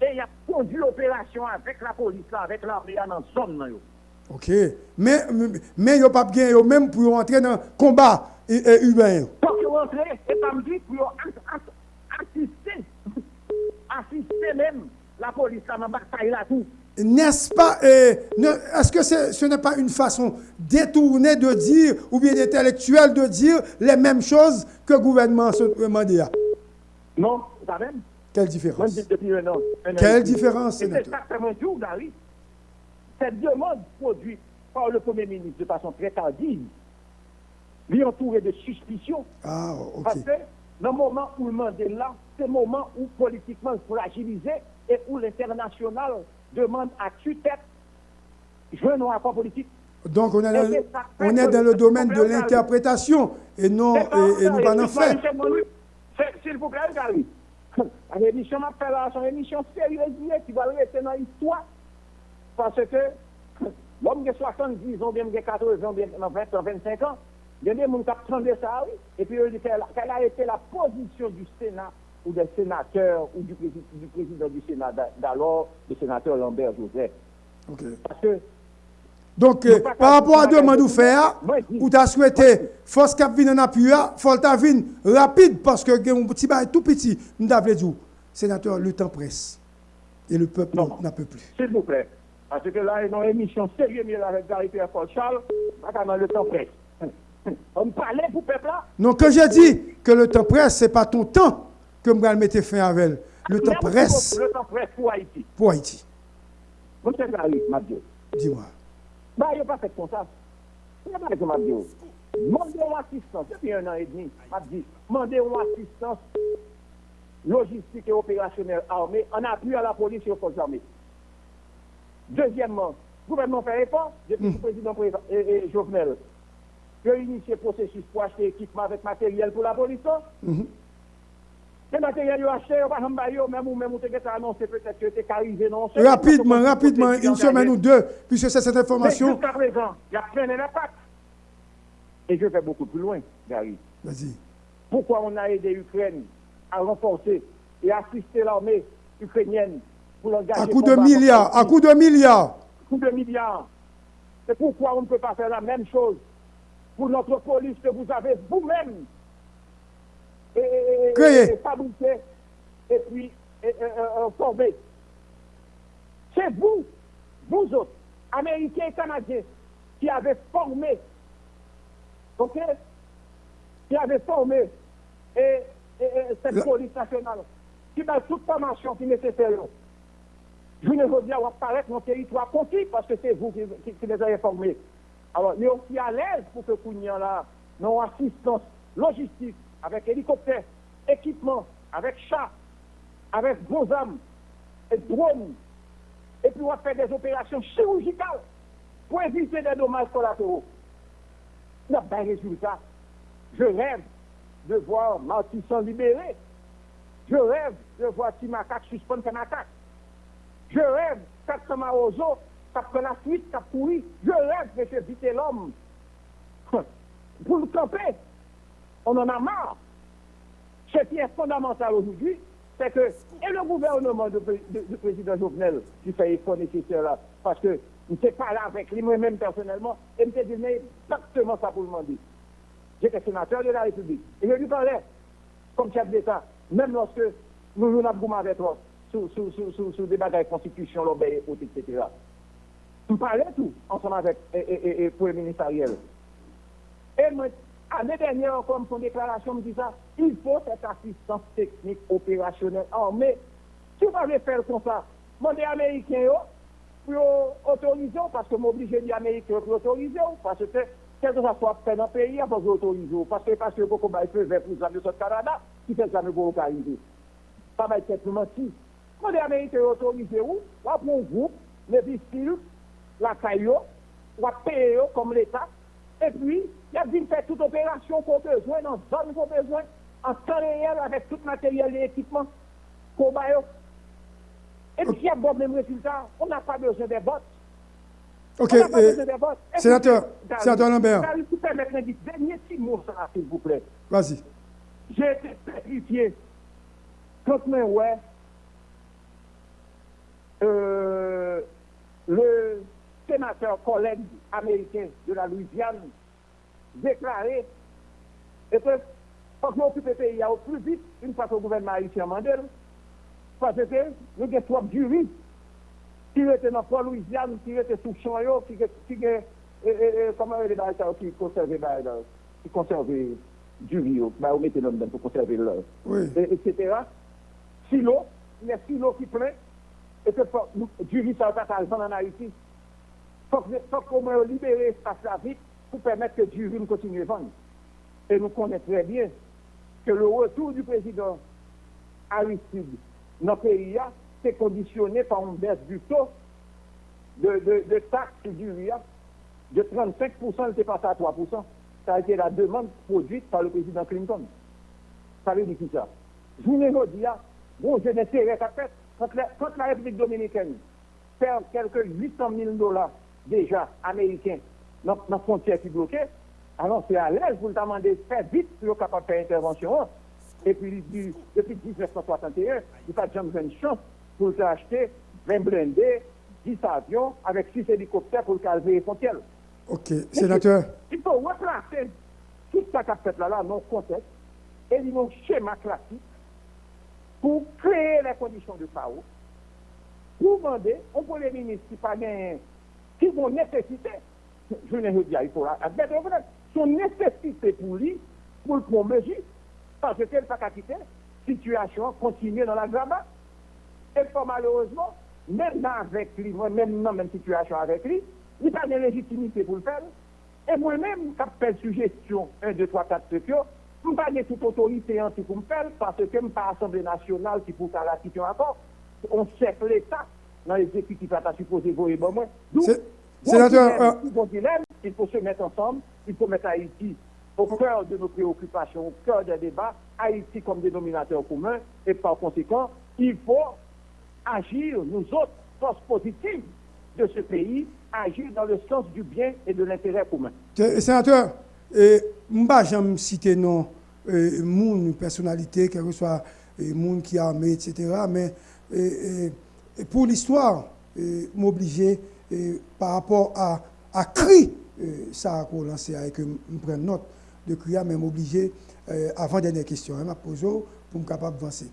et il a conduit l'opération avec la police, avec l'armée dans la zone. Ok, mais mais il n'y a pas bien, même pour entrer dans le combat euh, euh, humain. Pour rentrer, et pas me dire, pour assister, assister même la police dans la bataille là tout. N'est-ce pas, euh, est-ce que ce n'est pas une façon détournée de dire, ou bien intellectuelle de dire les mêmes choses que le gouvernement à Non, ça même. Quelle différence? Depuis un an. un an Quelle demi. différence, c'est mon jour, Gary. Cette demande produite par le Premier ministre de façon très tardive, lui entouré de suspicions, Ah, parce ok. que dans le moment où le Mandela, c'est le moment où politiquement fragilisé et où l'international demande à tue-tête jouer un rapport politique. Donc, on est dans, on est le domaine de l'interprétation et non, et, et pas en fait. S'il vous plaît, Gary. L'émission m'a fait là, c'est une émission sérieuse qui va rester dans l'histoire. Parce que *coughs* l'homme qui a 70 ans, bien qui a 14 ans, bien qui a 20 ans, 25 ans, il y a des gens qui attendaient ça, oui. Et puis, il dit quelle quelle a été la position du Sénat ou des sénateurs ou du, du président du Sénat d'a- d'alors, le sénateur Lambert Joseph. Parce que Donc, euh, par rapport à demande ou faire ou tu as souhaité, force cap vin en appui, il faut ta rapide parce que un petit bail tout petit, nous avons dit, sénateur, le temps presse. Et le peuple n'en peut plus. S'il vous plaît. Parce que là, dans l'émission sérieuse mais avec Gary Pierre Paul Charles, dans le temps presse. On me parlait pour le peuple là. Non, quand j'ai dit que le temps presse, ce n'est pas ton temps que je vais mettre fin avec. Le temps presse Le temps presse pour Haïti. pour Haïti. Monsieur Gary, m'a dit. Dis-moi. Bah, il n'y a pas fait comme ça. Il n'y a pas fait comme m'a dit. Demandez une assistance. Depuis un an et demi, m'a dit. Demandez une assistance logistique et opérationnelle armée en appui à la police et aux forces armées. Deuxièmement, le gouvernement fait effort depuis le président Jovenel. Il a initié le processus pour acheter équipement avec matériel pour la police. Les matériels même ou annoncé peut-être que arrivé, non. Rapidement, rapidement, une semaine ou deux, puisque c'est cette information. jusqu'à présent, il y a plein d'impact. Et je vais beaucoup plus loin, Gary. Vas-y. Pourquoi on a aidé l'Ukraine à renforcer et assister l'armée ukrainienne pour l'engager À coup de milliards, à coup de milliards. coup de milliards. C'est pourquoi on ne peut pas faire la même chose pour notre police que vous avez vous-même et, et- puis formé. C'est vous, vous autres, Américains et Canadiens, qui avez formé, ok, qui avez formé et, et- et cette La- police nationale, qui a toute formation qui est nécessaire. Je ne veux bien apparaître dans le territoire conquis parce que c'est vous qui, qui- qui les avez formés. Alors, nous sommes aussi à l'aise pour que Kounian là, nos assistance logistique, avec hélicoptère, équipement, avec chat, avec gros armes et drones. Et puis on va faire des opérations chirurgicales pour éviter des dommages collatéraux. Il n'y a pas de résultat. Je rêve de voir Martissan libéré. Je rêve de voir Timacac suspendre attaque. Je rêve, ça prend la suite, ça pourrit. Je rêve de faire viter l'homme. *laughs* Pour le camper, on en a marre. Ce qui est fondamental aujourd'hui, c'est que, et le gouvernement du de, président Jovenel qui fait effort nécessaire là, parce que je ne pas là avec lui, moi-même personnellement, et je me dit exactement ça pour le demander. J'étais sénateur de la République. Et je lui parlais, comme chef d'État, même lorsque nous nous avons avec toi, sur, sur, sur, sur, des bagages de constitution, l'obéi, etc. Je parlais tout ensemble avec le Premier ministre Ariel. Et moi, l'année dernière, encore, son déclaration me dit ça, il faut cette assistance technique opérationnelle armée. Si vous avez fait comme ça, demandez aux Américains pour autoriser, parce que m'oblige les Américains pour autoriser, parce que quel que soit fait dans le pays, faut autoriser. Parce que parce que beaucoup de vert pour les amis du Canada, qui fait ça pour localiser. Ça va être menti. Quand les Américains va prendre un groupe, les pistoles, la caillou, on va payer comme l'État, et puis, il y a dit faire toute opération qu'on a besoin, dans zone qu'on a besoin, en temps réel, avec tout matériel et équipement qu'on a. Et puis, il y a bon même résultat. On n'a pas besoin des bottes. Ok, euh, sénateur, sénateur Lambert. Je vais permettre un dernier petit mot, s'il vous plaît. Vas-y. J'ai été pétrifié quand je ouais, euh, le sénateur collègue américain de la Louisiane déclaré et que faut que occupe le pays au plus vite une fois que le gouvernement haïtien mandel parce que nous avons de jury qui était dans la Louisiane, qui était sous champ, qui qui comment il est qui conserve qui conserve du riz, bah, on mettait dedans pour conserver l'heure, oui. etc. Silo, il y a silo qui plein, et que du riz, ça va pas en Haïti. Il faut qu'on libérer espace là vite pour permettre que riz continue à vendre. Et nous connaissons très bien que le retour du président Aristide dans le pays, c'est conditionné par une baisse du taux de, de, de taxe du riz de 35%, il était passé à 3%. Ça a été la demande produite par le président Clinton. Ça veut dire qui ça? Je vous dis, bon, j'ai l'intérêt à faire. Quand la République dominicaine perd quelques 800 000 dollars déjà américains dans la frontière qui est bloquée, alors c'est à l'aise pour le demander de faire vite pour être capable de faire intervention. Et puis, depuis 1961, il n'y a pas de une chance pour acheter 20 blindés, 10 avions avec 6 hélicoptères pour calmer les frontières. Ok, sénateur. Il faut replacer tout ça qu'a fait là, là, le contexte, et un schéma classique pour créer les conditions de chaos, pour demander au Premier ministre qui pas qui vont nécessiter, je ne dire, il faut admettre, son nécessité pour lui, pour le prendre parce qu'elle n'a pas quitter, situation continue dans la graba. Et pas malheureusement, même avec lui, même dans même situation avec lui, il n'y a pas de légitimité pour le faire. Et moi-même, quand je fais suggestion 1, 2, 3, 4, 5, je n'ai pas de toute autorité anti pour me faire, parce que je n'ai pas l'Assemblée nationale qui pour la situation encore. On sait que l'État, dans l'exécutif, a supposé voir bon moi. Sénateur, bon dilemme, il faut se mettre ensemble, il faut mettre Haïti au cœur de nos préoccupations, au cœur des débats, Haïti comme dénominateur commun, et par conséquent, il faut agir, nous autres, forces positives de ce pays, agir dans le sens du bien et de l'intérêt commun. Sénateur, je ne vais citer non une personnalité, quel que soit monde qui a armé, etc. Mais pour l'histoire, m'obliger par rapport à, à cri, ça a lancé avec me prendre note de cri, mais m'obliger avant dernière question, hein, posé pour me capable d'avancer.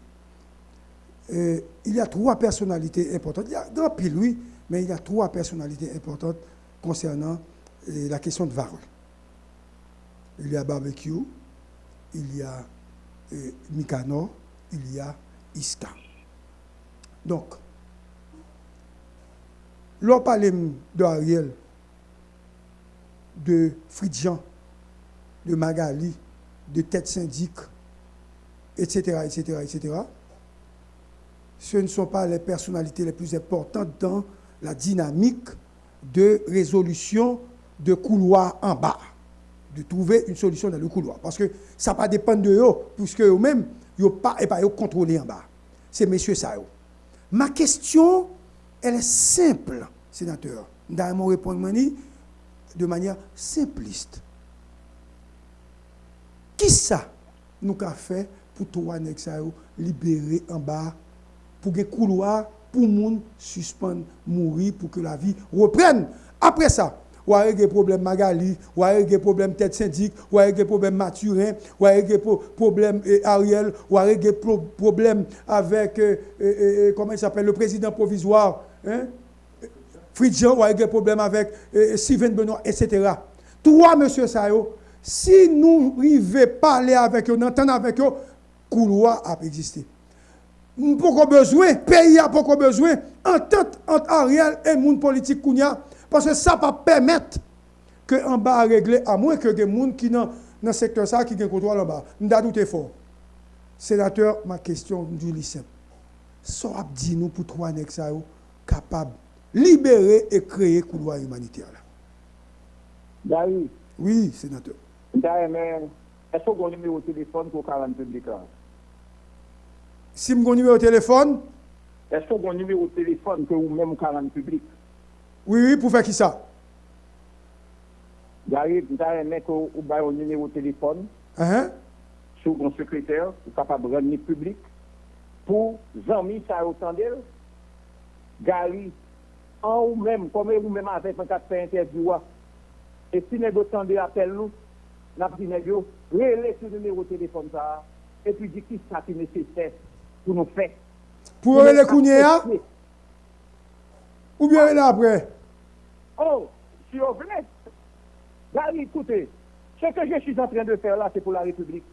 il y a trois personnalités importantes. Il y a grand pile, oui, mais il y a trois personnalités importantes concernant la question de Varol. Il y a Barbecue, il y a Mikano, il y a Iska. Donc, l'on parle de Ariel, de Fridjan, de Magali, de Tête Syndic, etc., etc., etc., ce ne sont pas les personnalités les plus importantes dans la dynamique de résolution de couloir en bas, de trouver une solution dans le couloir. Parce que ça ne pas dépendre de eux, puisque eux-mêmes, ils pas et pas contrôlés en bas. C'est messieurs ça. Ma question, elle est simple, sénateur. Dans mon répondre de manière simpliste. Qui ça nous a fait pour toi, libérer en bas, pour que couloir pour monde suspendre, mourir, pour que la vie reprenne? Après ça, ou avec des problèmes Magali, ou avec des problèmes tête syndic, ou avec des problèmes Mathurin, ou avec des problèmes eh, Ariel, ou avec des problèmes avec, euh, euh, comment s'appelle, le président provisoire, Hein? Fridjan a eu des problèmes avec euh, Steven Benoît, etc. Trois monsieur Sayo, si nous arrivons à parler avec eux, entendre avec eux, couloir a existé. Nous pas besoin, pays a pas besoin, entente entre Ariel et monde politique Kounia, parce que ça va permettre que en bas à régler, à moins que des gens qui dans le secteur ça qui gagne contrôle en bas. Nous doute fort. Sénateur, ma question du lycée. Ça a dit nous pour trois nègres capables libérer et créer couloir humanitaire là. Oui, sénateur. Est-ce que vous avez un numéro de téléphone pour 40 public là? Si vous avez un numéro de téléphone? Est-ce que vous avez un numéro de téléphone que vous même 40 public? Oui, oui, pour faire qui ça? J'arrive, vous avez un numéro de téléphone. Uh -huh. Sur mon secrétaire, capable de rendre public. Pour autant d'elle. Gary, en ou même, comme vous même avec un de interview, et si nous attendez appel nous, n'a dit négo, relais ce numéro de téléphone ça, et puis dit qui ça qui est nécessaire pour nous faire. Pour les Kounia Ou bien là après Oh, si vous voulez, Gary, écoutez, ce que je suis en train de faire là, c'est pour la République.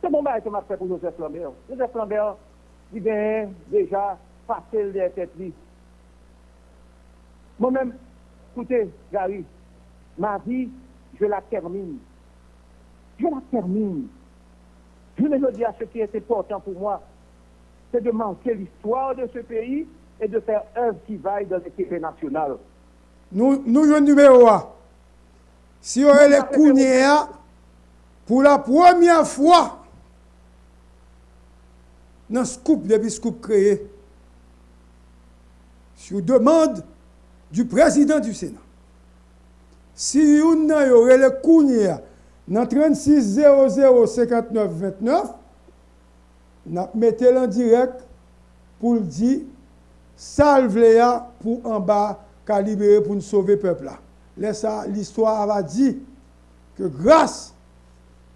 C'est mon mari qui m'a fait pour Joseph Lambert. Joseph Lambert, il vient déjà pase l de tet li. Mwen men, koute, Gary, ma vi, je la termine. Je la termine. Je me dis à ce qui est important pour moi, c'est de manquer l'histoire de ce pays et de faire œuvre qui vaille dans l'équipe nationale. Nous, nous, le numéro 1. Si on est les pour la première fois, dans ce scoop, depuis scoop créé, sur demande du président du Sénat. Si yon nan yore le kounye nan 36005929, nap mette lan direk pou l di salve le ya pou an ba ka libere pou nou sove pepla. Lè sa, l'histoire ava di ke grâs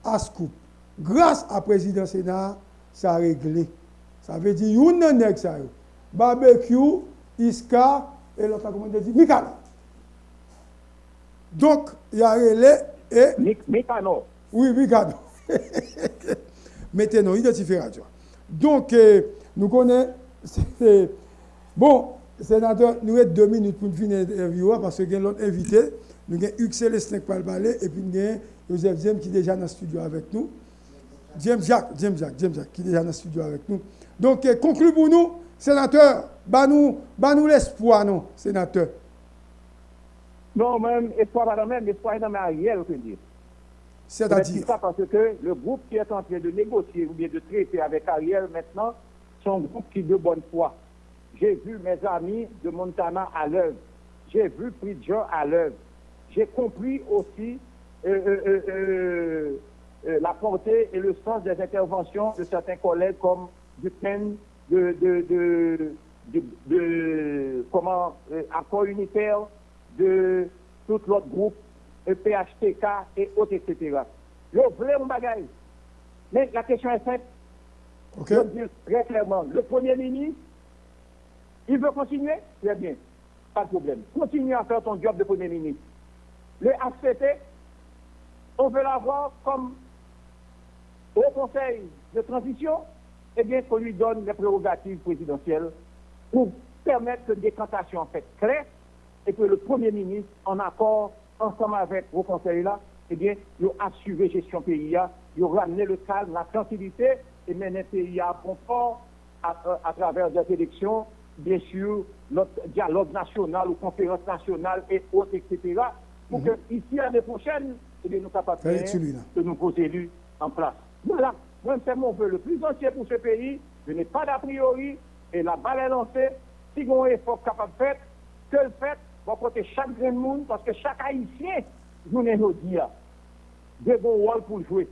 a skoup, grâs a prezident Sénat, sa regle. Sa ve di yon nan ek sa yo. Barbekyou, Iska, et l'autre, comment on dit, Mikano. Donc, il y a relais et... Mikano. Oui, Mikano. *laughs* Mettez-nous, identifiez radio. Donc, euh, nous connaissons... Bon, sénateur, nous avons deux minutes pour finir l'interview parce que nous avons l'autre invité. Nous avons Hugues Célestin qui parle parler et puis nous avons Joseph James qui est déjà dans le studio avec nous. James Jacques, James Jacques, James Jacques qui est déjà dans le studio avec nous. Donc, euh, conclu pour nous, sénateur, bah nous, bah nous l'espoir, non, sénateur? Non, même, espoir pas même, espoir dans Ariel, on peut dire. C'est-à-dire? Ça parce que le groupe qui est en train de négocier ou bien de traiter avec Ariel maintenant, c'est un groupe qui de bonne foi. J'ai vu mes amis de Montana à l'œuvre. J'ai vu Pridgeon à l'œuvre. J'ai compris aussi euh, euh, la portée et le sens des interventions de certains collègues comme du de, de, de, de, comment, euh, accord unitaire, de tout l'autre groupe, PHTK et autres, etc. Je voulais mon bagage. Mais la question est simple. Je dire très clairement, le Premier ministre, il veut continuer? Très bien, pas de problème. Continue à faire ton job de Premier ministre. Le ACT, on veut l'avoir comme au Conseil de transition, eh bien, qu'on lui donne les prérogatives présidentielles pour permettre que décantation en fait claire et que le Premier ministre, en accord ensemble avec vos conseils là, eh bien, il assuré gestion pays, il ramené le calme, la tranquillité et le pays à confort à, à, travers des élections, bien sûr, notre dialogue national ou conférence nationale et autres, etc. Pour mm -hmm. que ici, l'année prochaine, eh bien, nous capables de nouveaux élus en place. Voilà. Moi, c'est mon vœu le plus entier pour ce pays. Je n'ai pas d'a priori. Et la balle est lancée. Si on est fort capable de faire, que le fait, va côté chaque grand monde, parce que chaque haïtien, nous nous dit, de bon rôle pour jouer.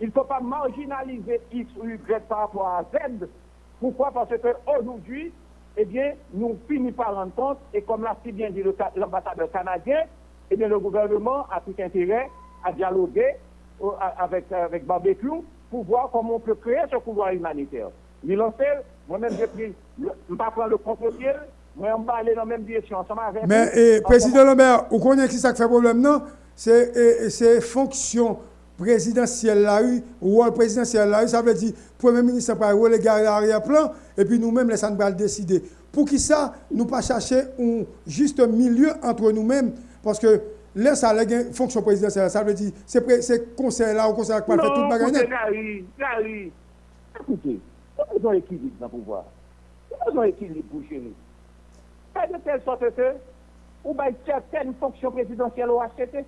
Il ne faut pas marginaliser X ou Y par rapport à Z. Pourquoi? Parce qu'aujourd'hui, eh bien, nous finissons par rendre compte, et comme l'a si bien dit l'ambassadeur canadien, eh bien, le gouvernement a tout intérêt à dialoguer avec, avec barbecue pour voir comment on peut créer ce pouvoir humanitaire. Moi-même j'ai pris, je pas prendre le contre-pied, moi on va aller dans la même direction ensemble avec. Mais, et, Président Lambert, vous connaissez qui ça fait problème, non? C'est fonction présidentielle là, ou présidentielle là, ça veut dire, Premier ministre va reléguer l'arrière-plan, et puis nous-mêmes, les va décider. Pour qui ça, nous pas chercher un juste milieu entre nous-mêmes, parce que laisse ça, les fonction présidentielle, ça veut dire, c'est conseil là ou conseil là qui va faire tout le bagage. Non, Gary, Gary, écoutez, ils ont équilibre dans le pouvoir. Ils ont équilibre pour chérir. Fait de telle sorte que, ou bien certaines fonctions présidentielles au HCT,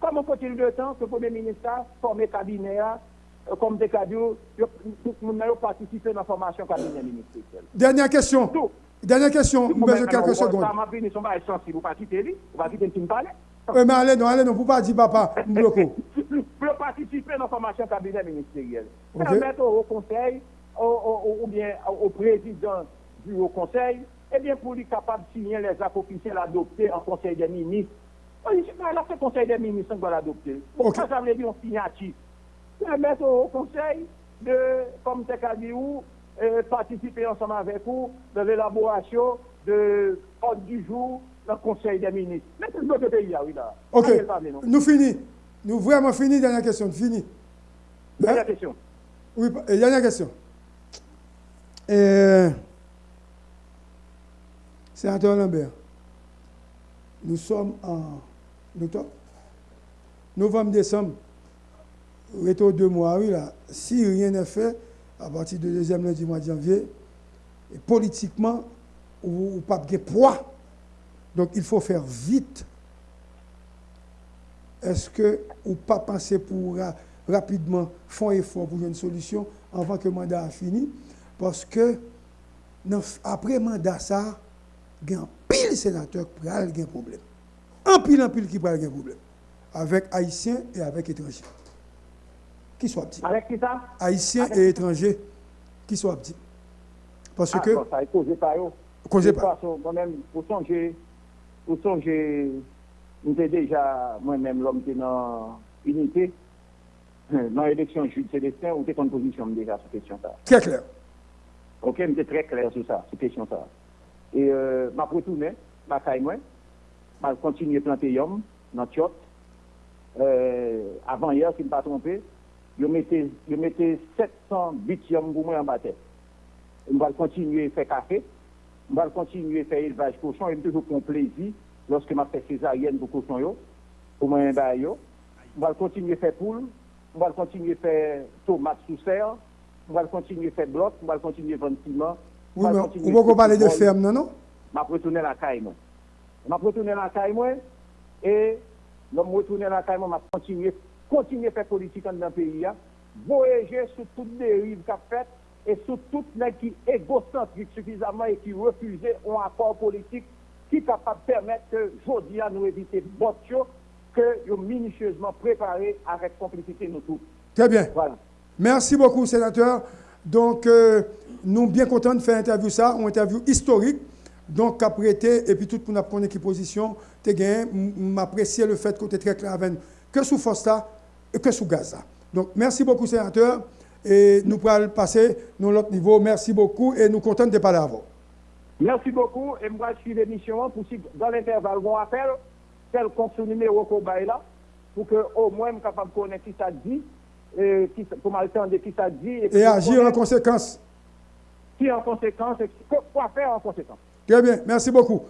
comme on continue de temps, que le Premier ministre a formé cabinet, euh, comme des cadres, tout le monde a participé dans la formation cabinet ministériel. Dernière question. Tout. Dernière question, besoin de quelques secondes. Ça m'a fini, son bail sensible, vous pas quitter lui, vous pas quitter me parler. Euh, mais allez, non, allez, non, vous pas dire papa, bloco. *laughs* Pour participer dans la formation cabinet ministériel. Permettre au Haut Conseil, au, au- ou bien au président du Haut Conseil, eh bien, pour lui capable de signer les actes officiels adoptés en Conseil des ministres. C'est pas là que le Conseil des ministres qui va l'adopter. Ok. ça, ça veut dire une signature. Permettre au Haut Conseil de, comme c'est dire, ou, euh, participer ensemble avec vous dans l'élaboration de ordre du jour le Conseil des ministres. Mais tout notre pays, oui, là. Ok, nous fini. Nous vraiment fini, dernière question, fini. Dernière Hein? question. Oui, dernière question. Euh, Sénateur Lambert, nous sommes en octobre, novembre, décembre, retour deux mois, oui, là. Si rien n'est fait, à partir du deuxième lundi du mois de janvier, et politiquement, ou, ou pas de poids. Donc, il faut faire vite. Est-ce que ou pas penser pour ra- rapidement faire effort pour une solution avant que le mandat a fini? Parce que après le mandat, ça, il y a un pile sénateur qui a un problème. Un pile, un pile qui a un problème. Avec Haïtiens et avec étrangers. Qui soit petit. Avec qui ça? Haïtiens et étrangers qui soit petit. Parce Ah, que, bon, ça est causé par eux. causé par- toute façon, moi-même, pour songer, pour songer, j'étais déjà, moi-même, l'homme qui est dans l'unité, dans l'élection Jules Célestin, on était en position déjà sur cette question ça. très clair. Ok, j'étais très clair sur ça, sur cette question ça. Et, euh, m'a retourné, ma caille moi, m'a continué à planter yom, dans Tiot. Euh, avant hier, si je ne me pas trompé, je mettais, je mettais 700 bits yom pour moi en tête. On va continuer à faire café, on va continuer à faire élevage cochon, et toujours pour plaisir lorsque je fais césarienne pour cochon, pour moi, bah, yo. On va continuer à faire poule, on va continuer à faire tomate sous serre, on va continuer à faire bloc, on va continuer à vendre ciment. on Oui, mais continuer on à va parler de ferme, non, non? m'a retourné la caille moi. M'a retourné la caille moi. Et l'homme retourné la caille moi. M'a continué continuer à faire politique dans le pays voyager sur toutes les rives qu'a fait et sur toutes les qui égocentriques suffisamment et qui refusaient un accord politique qui est capable de permettre que aujourd'hui à nous éviter botio que nous minutieusement préparé avec complicité nous tous. Très bien. Voilà. Merci beaucoup, sénateur. Donc, euh, nous bien contents de faire interview ça, une interview historique. Donc, après, été, et puis tout le monde a qui position, tu gagné, m'apprécier le fait que tu es très clair avec nous, que sous Fosta et que sous Gaza. Donc, merci beaucoup, sénateur. Et nous pourrons passer dans l'autre niveau. Merci beaucoup et nous contents de parler à vous. Merci beaucoup et moi je suis l'émission pour si dans l'intervalle on appelle quelconque ce numéro qu'on là pour que au moins je capable de connaître qui ça dit et qui, pour m'attendre qui ça dit et, Et agir en conséquence. qui en conséquence et quoi faire en conséquence. Très bien, merci beaucoup.